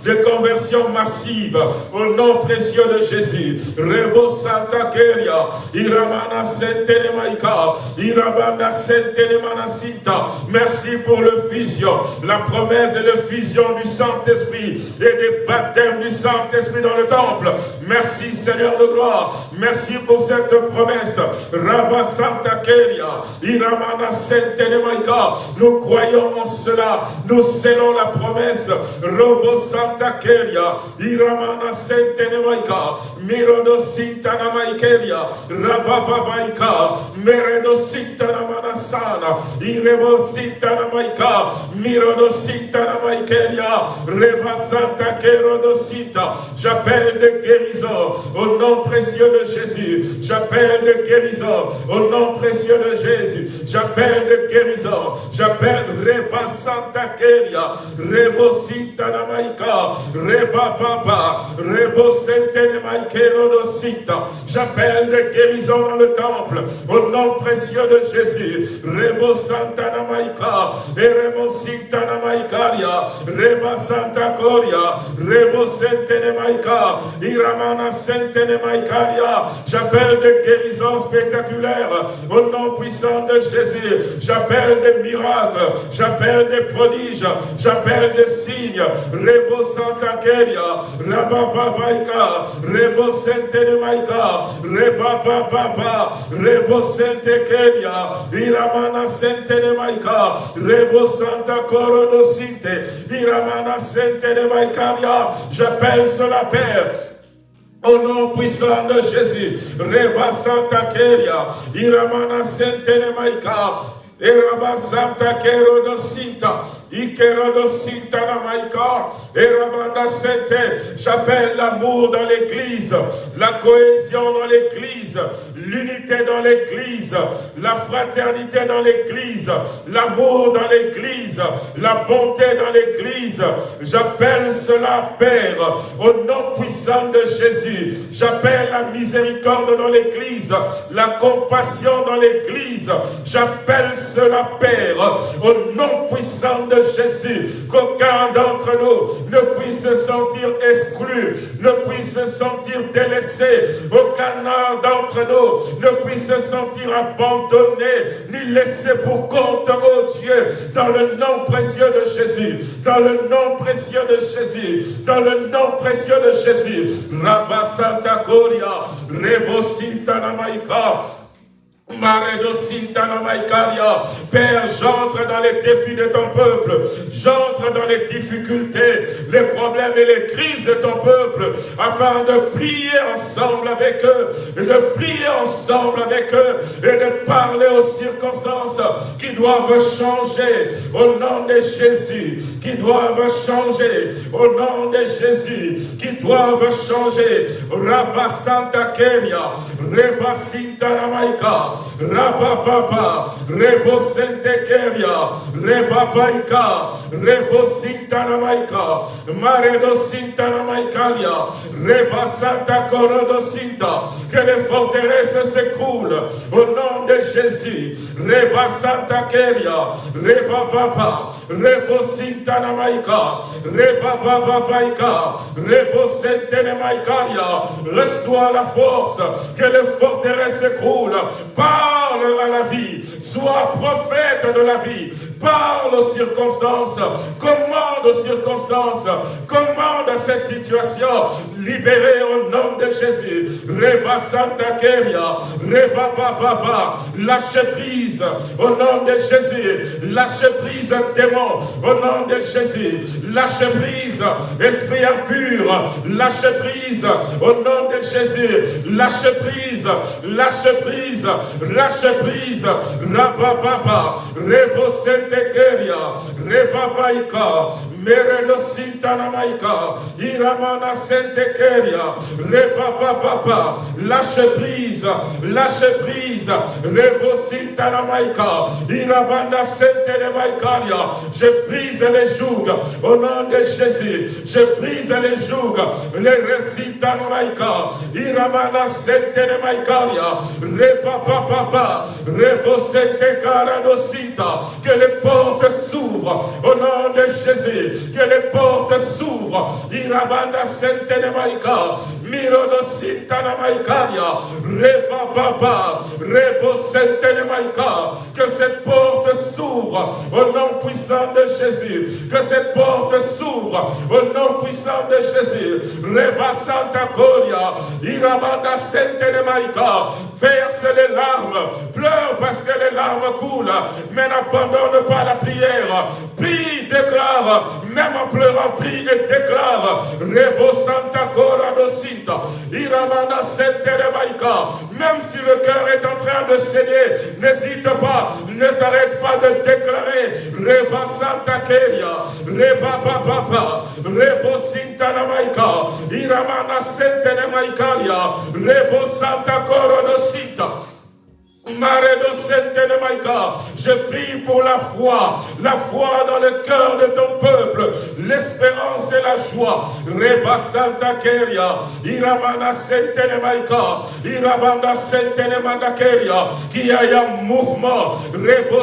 de conversion massive au nom précieux de Jésus. Rebo Santa Keria, Iramana Sentenemaika, Irabanda Sentenemanasita. Merci pour le fusion, la promesse de la fusion du Saint-Esprit et des baptêmes du Saint-Esprit dans le temple. Merci Seigneur de gloire. Merci pour cette promesse. Rabba Santa Keria, Iramana Sentenemaika. Nous croyons en cela. Nous la promesse. Robo Santa Keria, Iramana Sentenemaika, Mirodo Sintana Maikeria, Rabababaika, Meredo Sintana Manasana, Irebo Sintana Maika, Mirodo Sintana Maikeria, Reba Santa Kerodo. J'appelle de guérison au nom précieux de Jésus. J'appelle de guérison au nom précieux de Jésus. J'appelle de guérison. J'appelle Reba Santa Keria, Rebo Sita Namaika, Reba Papa, Rebo Sentene Maikero Sita. J'appelle des guérisons dans le temple, au nom précieux de Jésus. Rebo Santa Namaika, Rebo Sita Namaikaria, Reba Santa Coria, Rebo Sentene Maika, Iramana Sentene Maikaria. J'appelle des guérisons spectaculaires, au nom puissant de Jésus. J'appelle des miracles, j'appelle des prodiges, j'appelle des signes. Rebo Santa Keria, Rabababaika, Rebo Sente Maika, Reba Baba, Rebo Sente Keria, Iramana Sente Maika, Rebo Santa Coro Sinte, Iramana Sente Maikaria. J'appelle cela Père. Au nom puissant de Jésus, Reba Santa Keria, Iramana Sentene Maika, Eraba Santa Kero Dosinta, J'appelle l'amour dans l'église, la cohésion dans l'église, l'unité dans l'église, la fraternité dans l'église, l'amour dans l'église, la bonté dans l'église. J'appelle cela, Père, au nom puissant de Jésus. J'appelle la miséricorde dans l'église, la compassion dans l'église. J'appelle cela, Père, au nom puissant de Jésus, qu'aucun d'entre nous ne puisse se sentir exclu, ne puisse se sentir délaissé, aucun d'entre nous ne puisse se sentir abandonné, ni laissé pour compte, oh Dieu, dans le nom précieux de Jésus, dans le nom précieux de Jésus, dans le nom précieux de Jésus. Rabba Santa Gloria, Rebo Père, j'entre dans les défis de ton peuple. J'entre dans les difficultés, les problèmes et les crises de ton peuple, afin de prier ensemble avec eux, de prier ensemble avec eux, et de parler aux circonstances qui doivent changer au nom de Jésus, qui doivent changer au nom de Jésus, qui doivent changer. Rabba Santa Kenya, Reba Rabababa, Rebo Sentekeria, Rebabaika, Rebo Sintanamaika, Maredo Sintanamaikalia, Reba Santa Corodo Sinta, que les forteresses s'écroulent au nom de Jésus. Reba Santa Keria, Reba Baba, Rebo Sintanamaika, Reba Baba Baika, Rebo Sentenemaikaria, reçois la force, que les forteresses s'écroulent. Parle à la vie, sois prophète de la vie, parle aux circonstances, commande aux circonstances, commande à cette situation, libérée au nom de Jésus. Reba Santa Keria, Reba Papa, lâche prise au nom de Jésus, lâche prise démon au nom de Jésus, lâche prise esprit impur, lâche prise au nom de Jésus, lâche prise, lâche prise, lâche prise, Rabba Rebo Sentekeria, Rebabaika, Merelo Sintanamaika, Iramana Sentekeria, Rebababa, lâche prise, lâche prise, Rebo Sintanamaika, Irabanda Sentenemaikaria, je brise les jougs au nom de Jésus, je brise les jougs, les Resitanamaika, Iramana Sentenemaikaria, Rebababa, Rebo Sentekara que les portes s'ouvrent au nom de Jésus que les portes s'ouvrent. Irabanda Sentenemaika, Reba Baba, Rebo Sentenemaika, que cette porte s'ouvre au nom puissant de Jésus, que cette porte s'ouvre au nom puissant de Jésus. Reba Santa Coria, Irabanda Sentenemaika, verse les larmes, pleure parce que les larmes coulent, mais n'abandonne pas la prière. Prie, déclare, même en pleurant, prie et déclare, Rebo Santa Cora Dosinta, Iramana même si le cœur est en train de saigner, n'hésite pas, ne t'arrête pas de déclarer, Reba Santa Keria, Reba Papa, Rebo Sinta Namaika, Iramana Senteremaikalia, Rebo Santa Cora Dosinta, je prie pour la foi, la foi dans le cœur de ton peuple, l'espérance et la joie. Reba Santa Keria, Iramana Sentenemaika, Irabanda Sentenemanakeria, qu'il y ait un mouvement, Rebo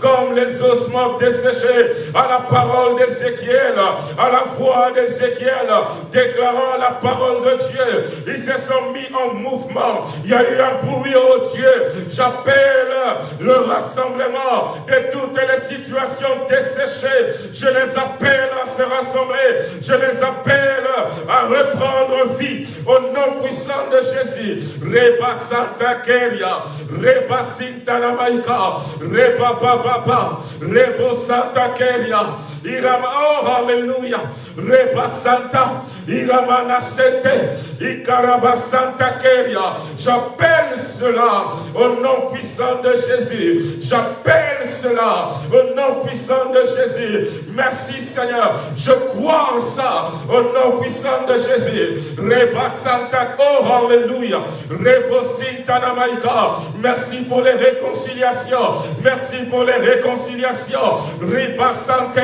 comme les ossements desséchés à la parole d'Ézéchiel, à la voix d'Ézéchiel, déclarant la parole de Dieu. Ils se sont mis en mouvement. Il y a eu un bruit oh Dieu, j'appelle le rassemblement de toutes les situations desséchées. Je les appelle à se rassembler. Je les appelle à reprendre vie au nom puissant de Jésus. Reba Santa Keria, Reba Sinta Namaika, Reba Baba, Rebo Santa Keria, Irama, oh Alléluia, Reba Santa, Iramana Sete, Ikaraba Santa Keria. J'appelle au nom puissant de Jésus. J'appelle cela au nom puissant de Jésus. Merci Seigneur. Je crois en ça au nom puissant de Jésus. Reba Santa, oh Alléluia. Rebo Sintanamaika. Merci pour les réconciliations. Merci pour les réconciliations. Reba Sante,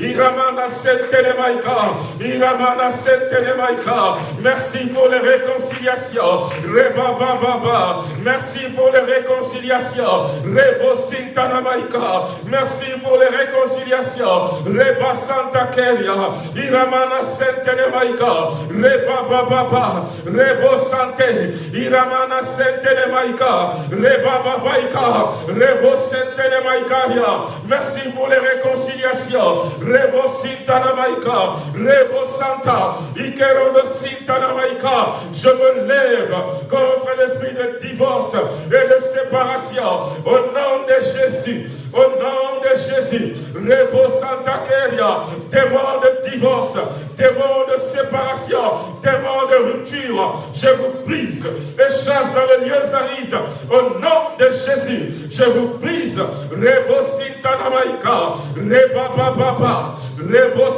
Iramana Sentelemaika. Iramana Sentelemaika. Merci pour les réconciliations. Reba Baba. Merci pour les réconciliations. Rebo Sintanamaika. Merci pour les réconciliations. Reba Santa Keria. Iramana Sentelemaika. Reba Baba. Rebo Sante. Iramana Sentelemaika. Reba Babaika. Rebo Sentelemaikaria. Merci pour les réconciliations. Rebo Sintanamaika. Rebo Santa. Ikero de Sintanamaika. Je me lève contre l'esprit de divorce et de séparation au nom de Jésus. Au nom de Jésus, Rebo Santa Keria, démon de divorce, démon de séparation, démon de rupture, je vous brise et chasse dans les lieux arides. Au nom de Jésus, je vous brise. Rebo Sintanamaika, Reba Baba, Rebo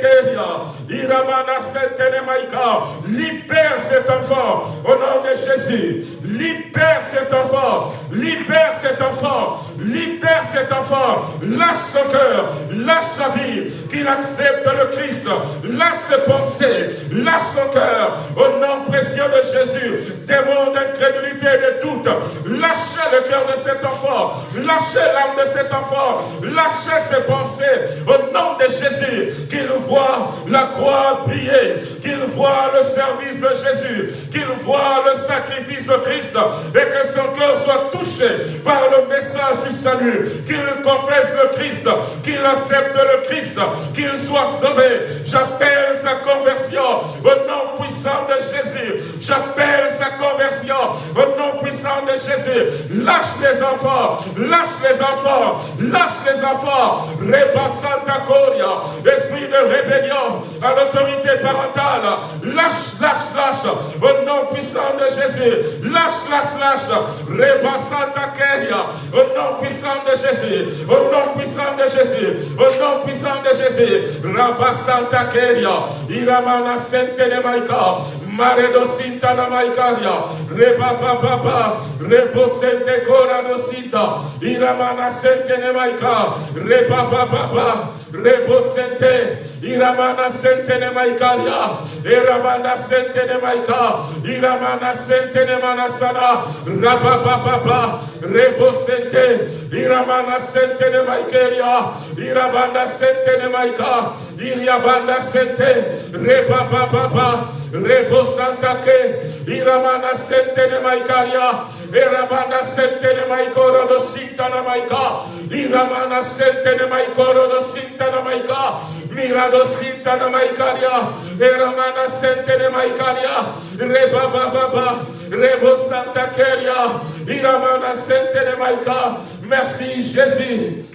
Keria, Iramana Sentenemaika, libère cet enfant au nom de Jésus. Libère cet enfant, libère cet enfant, libère cet enfant, lâche son cœur, lâche sa vie, qu'il accepte le Christ, lâche ses pensées, lâche son cœur, au nom précieux de Jésus, démon d'incrédulité et de doute, lâchez le cœur de cet enfant, lâchez l'âme de cet enfant, lâchez ses pensées, au nom de Jésus, qu'il voit la croix briller, qu'il voit le service de Jésus, qu'il voit le sacrifice de Christ, et que son cœur soit touché par le message du salut, qu'il confesse le Christ, qu'il accepte le Christ, qu'il soit sauvé. J'appelle sa conversion au nom puissant de Jésus. J'appelle sa conversion au nom puissant de Jésus. Lâche les enfants, lâche les enfants, lâche les enfants. Santa Coria, esprit de rébellion à l'autorité parentale. Lâche, lâche, lâche au nom puissant de Jésus. Lâche, lâche, lâche. Santa Keria, au nom puissant de Jésus. Au nom puissant de Jésus. Au nom puissant de Jésus. Rabba Santa Keria. Iramana Sente Maika. Maredo Sinta na Maikaria. Reba Papa. Rebo Sente Sinta. Iramana Sente ne Maika. Reba Papa. Rebo Sente. Iramana Sente ne Maikaria. Iramana Sente ne Maika. Iramana Sente. Raba Papa. Rebo Sente. Iramana Sente. Irabanda Sente ne Maika. Iriabanda Sente. Reba Papa. Rebo Santa Ke, Iramana Sente de Maikaria, Irabana Sente de Maikoro do Sinta na Maika, Iramana Sente de Maikoro do Sinta na Maika, Mirado Sinta na Maikaria, Iramana Sente de Maikaria, Baba, Rebo Santa Keria, Iramana de Maika. Merci Jésus.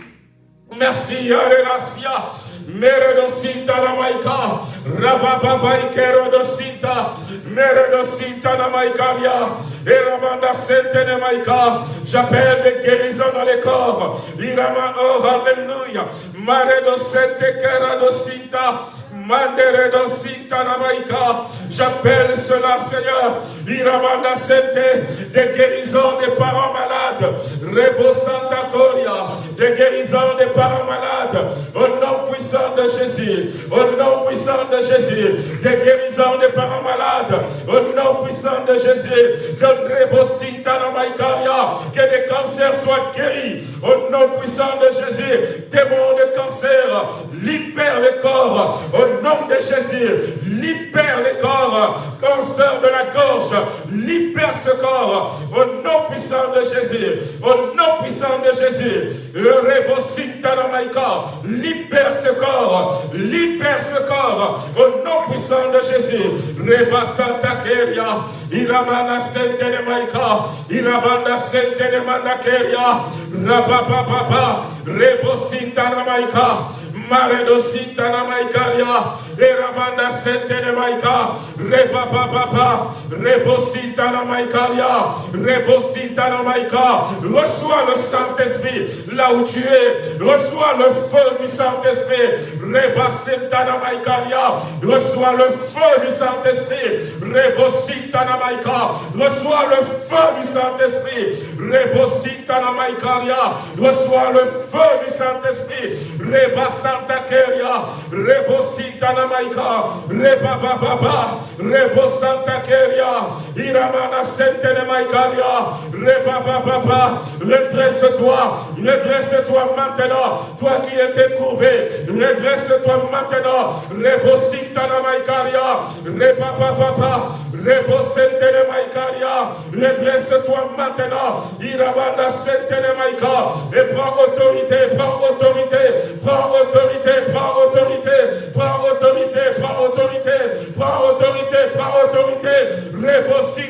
Merci, Alléluia. Meredosita na maika, rababa ikerodosita, meredosita maikaria, erabanda sente na maika. J'appelle les guérisons dans les corps. Irama oh alléluia. Maredosete keradosita. J'appelle cela, Seigneur. Iramanda des guérisons des parents malades. Rebo Santa des guérisons des parents malades. Au nom puissant de Jésus. Au nom puissant de Jésus. Des guérisons des parents malades. Au nom puissant de Jésus. Que Rebo que des cancers soient guéris. Au nom puissant de Jésus. Démons de cancer, libère le corps nom de Jésus, libère les corps, cancer de la gorge, libère ce corps. Au nom puissant de Jésus, au nom puissant de Jésus, libère ce corps, libère ce corps. Au nom puissant de Jésus, Reba Santa Keria, Iramana Sente de Maika, Irabanda Sente de Manakeria, Rababa, Rebo Sita Maika, Maredosita na maikaria, Erabanda sente de maika, Reba papa, Rebosita na maikaria, Rebosita na maika. Reçois le Saint-Esprit là où tu es. Reçois le feu du Saint-Esprit. Reba senta na maikaria. Reçois le feu du Saint-Esprit. Rebosita na maika. Reçois le feu du Saint-Esprit. Rebosita na maikaria. Reçois le feu du Saint-Esprit. Reba santakeya rebosita na maika. Iramana sentene maikalia rebababa redresse-toi. Redresse-toi maintenant. Toi qui étais courbé redresse-toi maintenant. Rebosita na maikalia rebababa rebosentene maikalia redresse-toi maintenant. Iramana sentene maika. Et prends autorité prends autorité prends autorité autorité, prends autorité, prends autorité, prends autorité, prends autorité, prends autorité.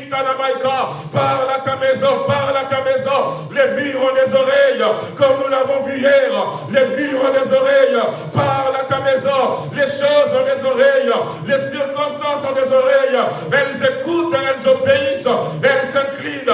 Tanamaika, parle à ta maison, parle à ta maison. Les murs des oreilles, comme nous l'avons vu hier. Les murs des oreilles, parle à ta maison. Les choses ont des oreilles, les circonstances ont des oreilles. Elles écoutent, elles obéissent, elles s'inclinent.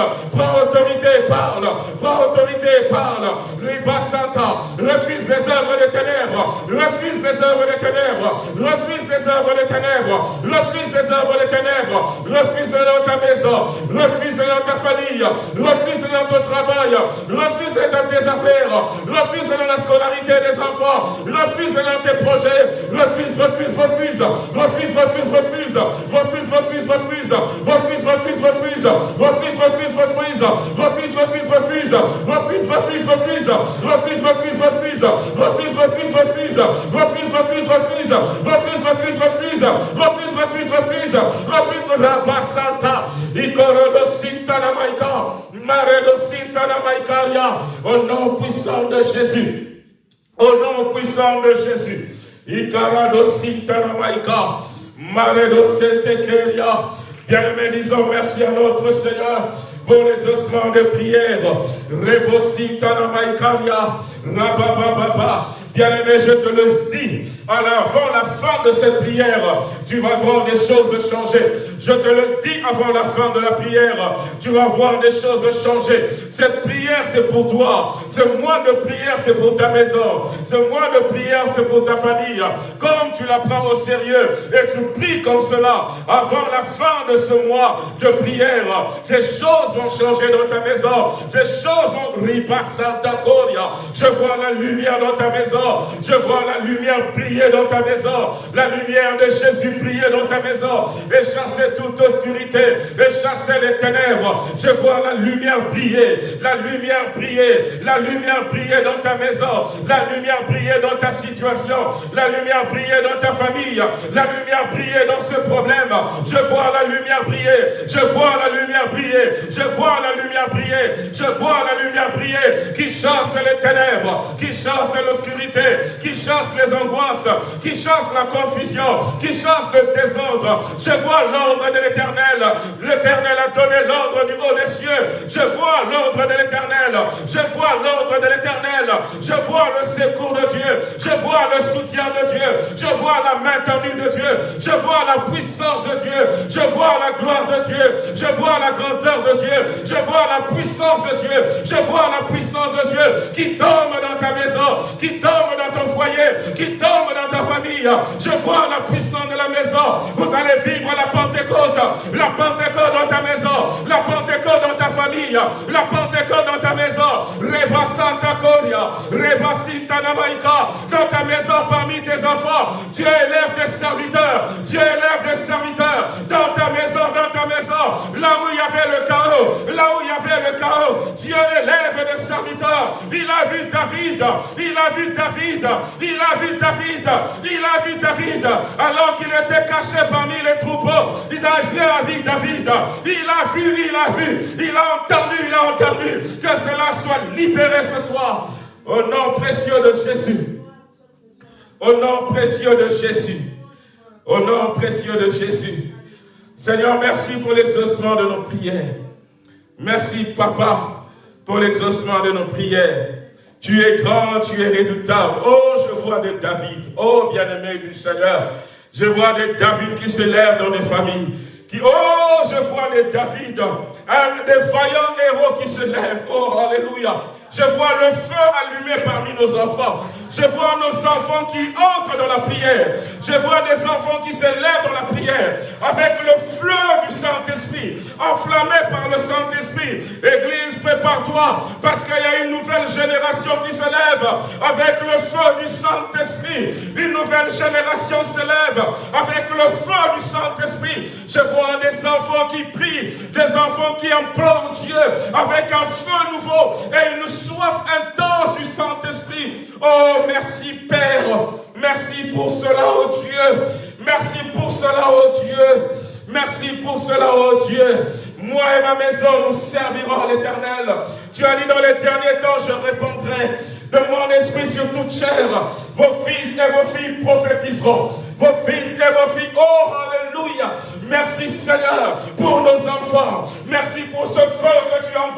Des ténèbres. Refuse les œuvres des ténèbres. Refuse dans ta maison. Refuse dans ta famille. Refuse dans ton travail. Refuse dans tes affaires. Refuse dans la scolarité des enfants. Refuse dans tes projets. Refuse, refuse, refuse. Refuse, refuse, refuse. Refuse, refuse, refuse. Refuse, refuse, refuse. Refuse, refuse, refuse. Refuse, refuse, refuse. Refuse, refuse, refuse. Refuse, refuse, refuse. Refuse, refuse, refuse refuse, refuse, refuse, refuse, refuse, refuse, refuse, refuse, refuse, refuse, Rabasanta, Ikorodo Sintana Maika, Maredo Sintana Maikaria, au nom puissant de Jésus, au nom puissant de Jésus, Ikarado Sintana Maika, Maredo Sentekeria, bien-aimés, disons merci à notre Seigneur pour les ossements de prière, Rebositana Maikaria, Rabababa, Bien-aimé, je te le dis, avant la fin de cette prière, tu vas voir des choses changer. Je te le dis avant la fin de la prière, tu vas voir des choses changer. Cette prière, c'est pour toi. Ce mois de prière, c'est pour ta maison. Ce mois de prière, c'est pour ta famille. Comme tu la prends au sérieux et tu pries comme cela, avant la fin de ce mois de prière, des choses vont changer dans ta maison. Des choses vont... Je vois la lumière dans ta maison. Je vois la lumière briller dans ta maison. La lumière de Jésus briller dans ta maison. Et chasser toute obscurité. Et chasser les ténèbres. Je vois la lumière briller. La lumière briller. La lumière briller dans ta maison. La lumière briller dans ta situation. La lumière briller dans ta famille. La lumière briller dans ce problème. Je vois la lumière briller. Je vois la lumière briller. Je vois la lumière briller. Je vois la lumière briller qui chasse les ténèbres, qui chasse l'obscurité qui chasse les angoisses, qui chasse la confusion, qui chasse le désordre. Je vois l'ordre de l'éternel. L'éternel a donné l'ordre du haut des cieux. Je vois l'ordre de l'éternel. Je vois l'ordre de l'éternel. Je vois le secours de vois soutien de Dieu. Je vois la main tendue de Dieu. Je vois la puissance de Dieu. Je vois la gloire de Dieu. Je vois la grandeur de Dieu. Je vois la puissance de Dieu. Je vois la puissance de Dieu qui tombe dans ta maison, qui tombe dans ton foyer, qui tombe dans ta famille. Je vois la puissance de la maison. Vous allez vivre la Pentecôte. La Pentecôte dans ta maison. La Pentecôte dans ta famille. La Pentecôte dans ta maison. Reba Santa Coria. Reba Namaika. Dans ta maison parmi tes enfants. Dieu élève des serviteurs. Dieu élève des serviteurs. Dans ta maison, dans ta maison. Là où il y avait le chaos. Là où il y avait le chaos. Dieu élève des serviteurs. Il a vu David. Il a vu David. Il a vu David, il a vu David, alors qu'il était caché parmi les troupeaux. Il a vu David, il a vu, il a vu, il a entendu, il a entendu. Que cela soit libéré ce soir. Au nom précieux de Jésus. Au nom précieux de Jésus. Au nom précieux de Jésus. Seigneur, merci pour l'exaucement de nos prières. Merci, Papa, pour l'exaucement de nos prières. Tu es grand, tu es redoutable. Oh, je vois des David. Oh, bien-aimé du Seigneur. Je vois des David qui se lèvent dans des familles. Qui, oh, je vois des David, un, des vaillants héros qui se lèvent. Oh, alléluia. Je vois le feu allumé parmi nos enfants. Je vois nos enfants qui entrent dans la prière. Je vois des enfants qui se lèvent dans la prière avec le feu du Saint-Esprit, enflammé par le Saint-Esprit. Église, prépare-toi parce qu'il y a une nouvelle génération qui se lève avec le feu du Saint-Esprit. Une nouvelle génération se lève avec le feu du Saint-Esprit. Je vois des enfants qui prient, des enfants qui implorent Dieu avec un feu nouveau et une soif intense du Saint-Esprit. Oh, merci Père. Merci pour cela, oh Dieu. Merci pour cela, oh Dieu. Merci pour cela, oh Dieu. Moi et ma maison, nous servirons l'Éternel. Tu as dit dans les derniers temps, je répondrai de mon esprit sur toute chair. Vos fils et vos filles prophétiseront. Vos fils et vos filles, oh Alléluia. Merci Seigneur pour nos enfants. Merci pour ce feu que tu as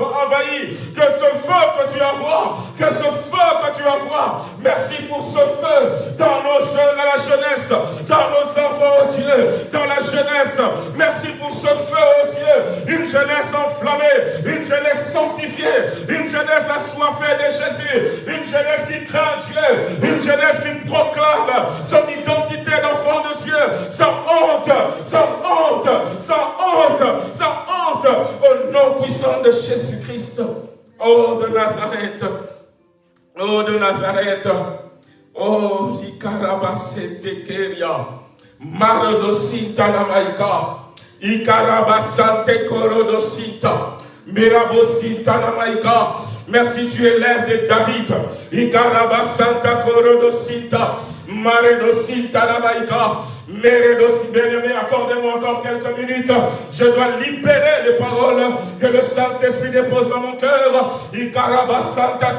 Merci pour ce feu, oh Dieu. Une jeunesse enflammée. Une jeunesse sanctifiée. Une jeunesse assoiffée de Jésus. Une jeunesse qui craint Dieu. Une jeunesse qui proclame son identité d'enfant de Dieu. Sans honte. Sans honte. Sans honte. Sans honte. Au nom puissant de Jésus-Christ. Oh de Nazareth. Oh de Nazareth. Oh Zikarabasete Keria. Marodosita Namaika. Ikarabasante Korodosita. Mirabosita Namaika. Merci, tu élèves de David. Ikarabasanta Korodosita. Maredosita Namaika. Mérédossi, bien-aimé, accordez-moi encore quelques minutes. Je dois libérer les paroles que le Saint-Esprit dépose dans mon cœur. Santa.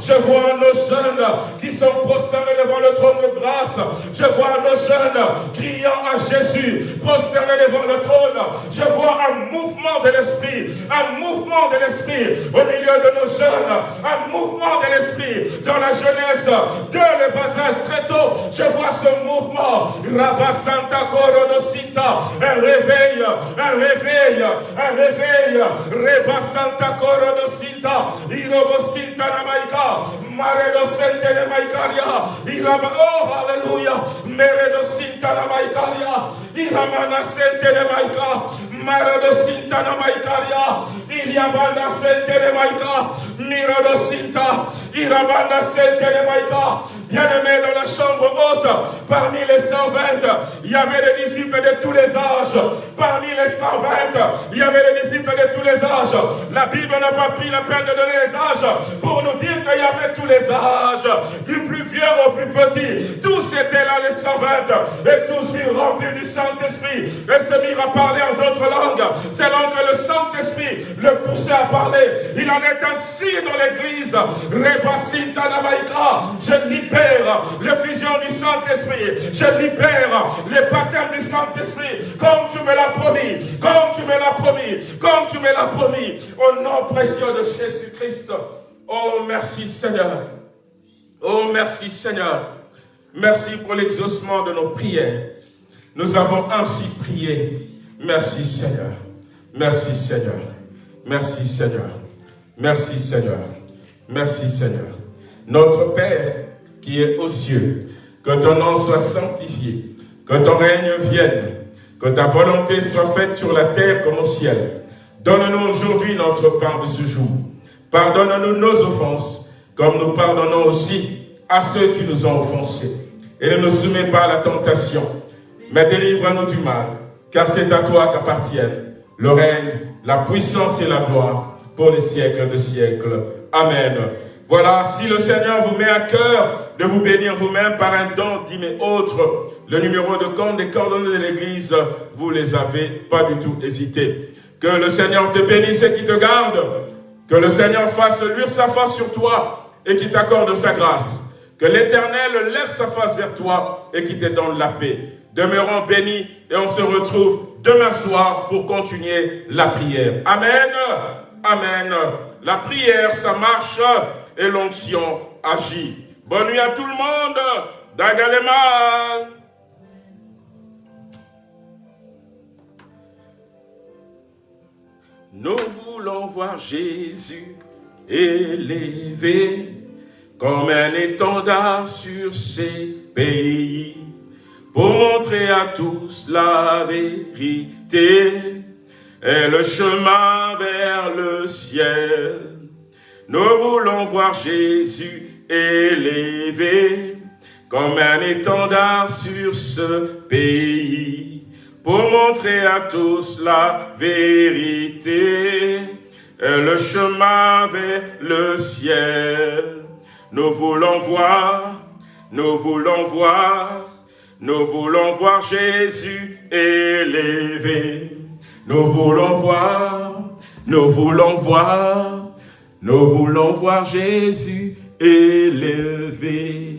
Je vois nos jeunes qui sont prosternés devant le trône de grâce. Je vois nos jeunes criant à Jésus, prosternés devant le trône. Je vois un mouvement de l'Esprit, un mouvement de l'Esprit milieu de nos jeunes, un mouvement de l'esprit dans la jeunesse, de le passage très tôt. Je vois ce mouvement. Rabba Santa Corodosita, un réveil, un réveil, un réveil. Reba Santa Corodosita, Irobosita Namaika, Maredo Sente Namaikaria, Iraba, oh, Alléluia, Meredo Sinta Namaikaria, Iramana Sente Namaika, Maredo Sinta Namaikaria, Iriabana Sente Namaika, Mirado Sinta, Irabanda Maika. Bien-aimé dans la chambre haute, parmi les 120, il y avait des disciples de tous les âges. Parmi les 120, il y avait des disciples de tous les âges. La Bible n'a pas pris la peine de donner les âges pour nous dire qu'il y avait tous les âges, du plus vieux au plus petit. Tous étaient là, les 120, et tous furent remplis du Saint-Esprit et se mirent à parler en d'autres langues. C'est que le Saint-Esprit le poussait à parler. Il en est ainsi dans l'église. Je libère l'effusion du Saint-Esprit. Je libère les baptêmes du Saint-Esprit. Comme tu me l'as promis. Comme tu me l'as promis. Comme tu me l'as promis. Au nom précieux de Jésus-Christ. Oh, merci Seigneur. Oh, merci Seigneur. Merci pour l'exaucement de nos prières. Nous avons ainsi prié. Merci Seigneur. Merci Seigneur. Merci Seigneur. Merci Seigneur. Merci Seigneur. Notre Père qui est aux cieux, que ton nom soit sanctifié, que ton règne vienne, que ta volonté soit faite sur la terre comme au ciel. Donne-nous aujourd'hui notre pain de ce jour. Pardonne-nous nos offenses, comme nous pardonnons aussi à ceux qui nous ont offensés. Et ne nous soumets pas à la tentation, mais délivre-nous du mal, car c'est à toi qu'appartiennent le règne, la puissance et la gloire pour les siècles de siècles. Amen. Voilà, si le Seigneur vous met à cœur de vous bénir vous-même par un don dit mais autre, le numéro de compte des coordonnées de l'Église, vous les avez pas du tout hésité. Que le Seigneur te bénisse et qui te garde. Que le Seigneur fasse luire sa face sur toi et qui t'accorde sa grâce. Que l'Éternel lève sa face vers toi et qui te donne la paix. Demeurons bénis et on se retrouve demain soir pour continuer la prière. Amen. Amen. La prière, ça marche et l'onction agit. Bonne nuit à tout le monde. Dagalema. Nous voulons voir Jésus élevé comme un étendard sur ces pays pour montrer à tous la vérité et le chemin vers le ciel. Nous voulons voir Jésus élevé comme un étendard sur ce pays pour montrer à tous la vérité le chemin vers le ciel. Nous voulons voir, nous voulons voir, nous voulons voir Jésus élevé. Nous voulons voir, nous voulons voir, nous voulons voir Jésus élevé.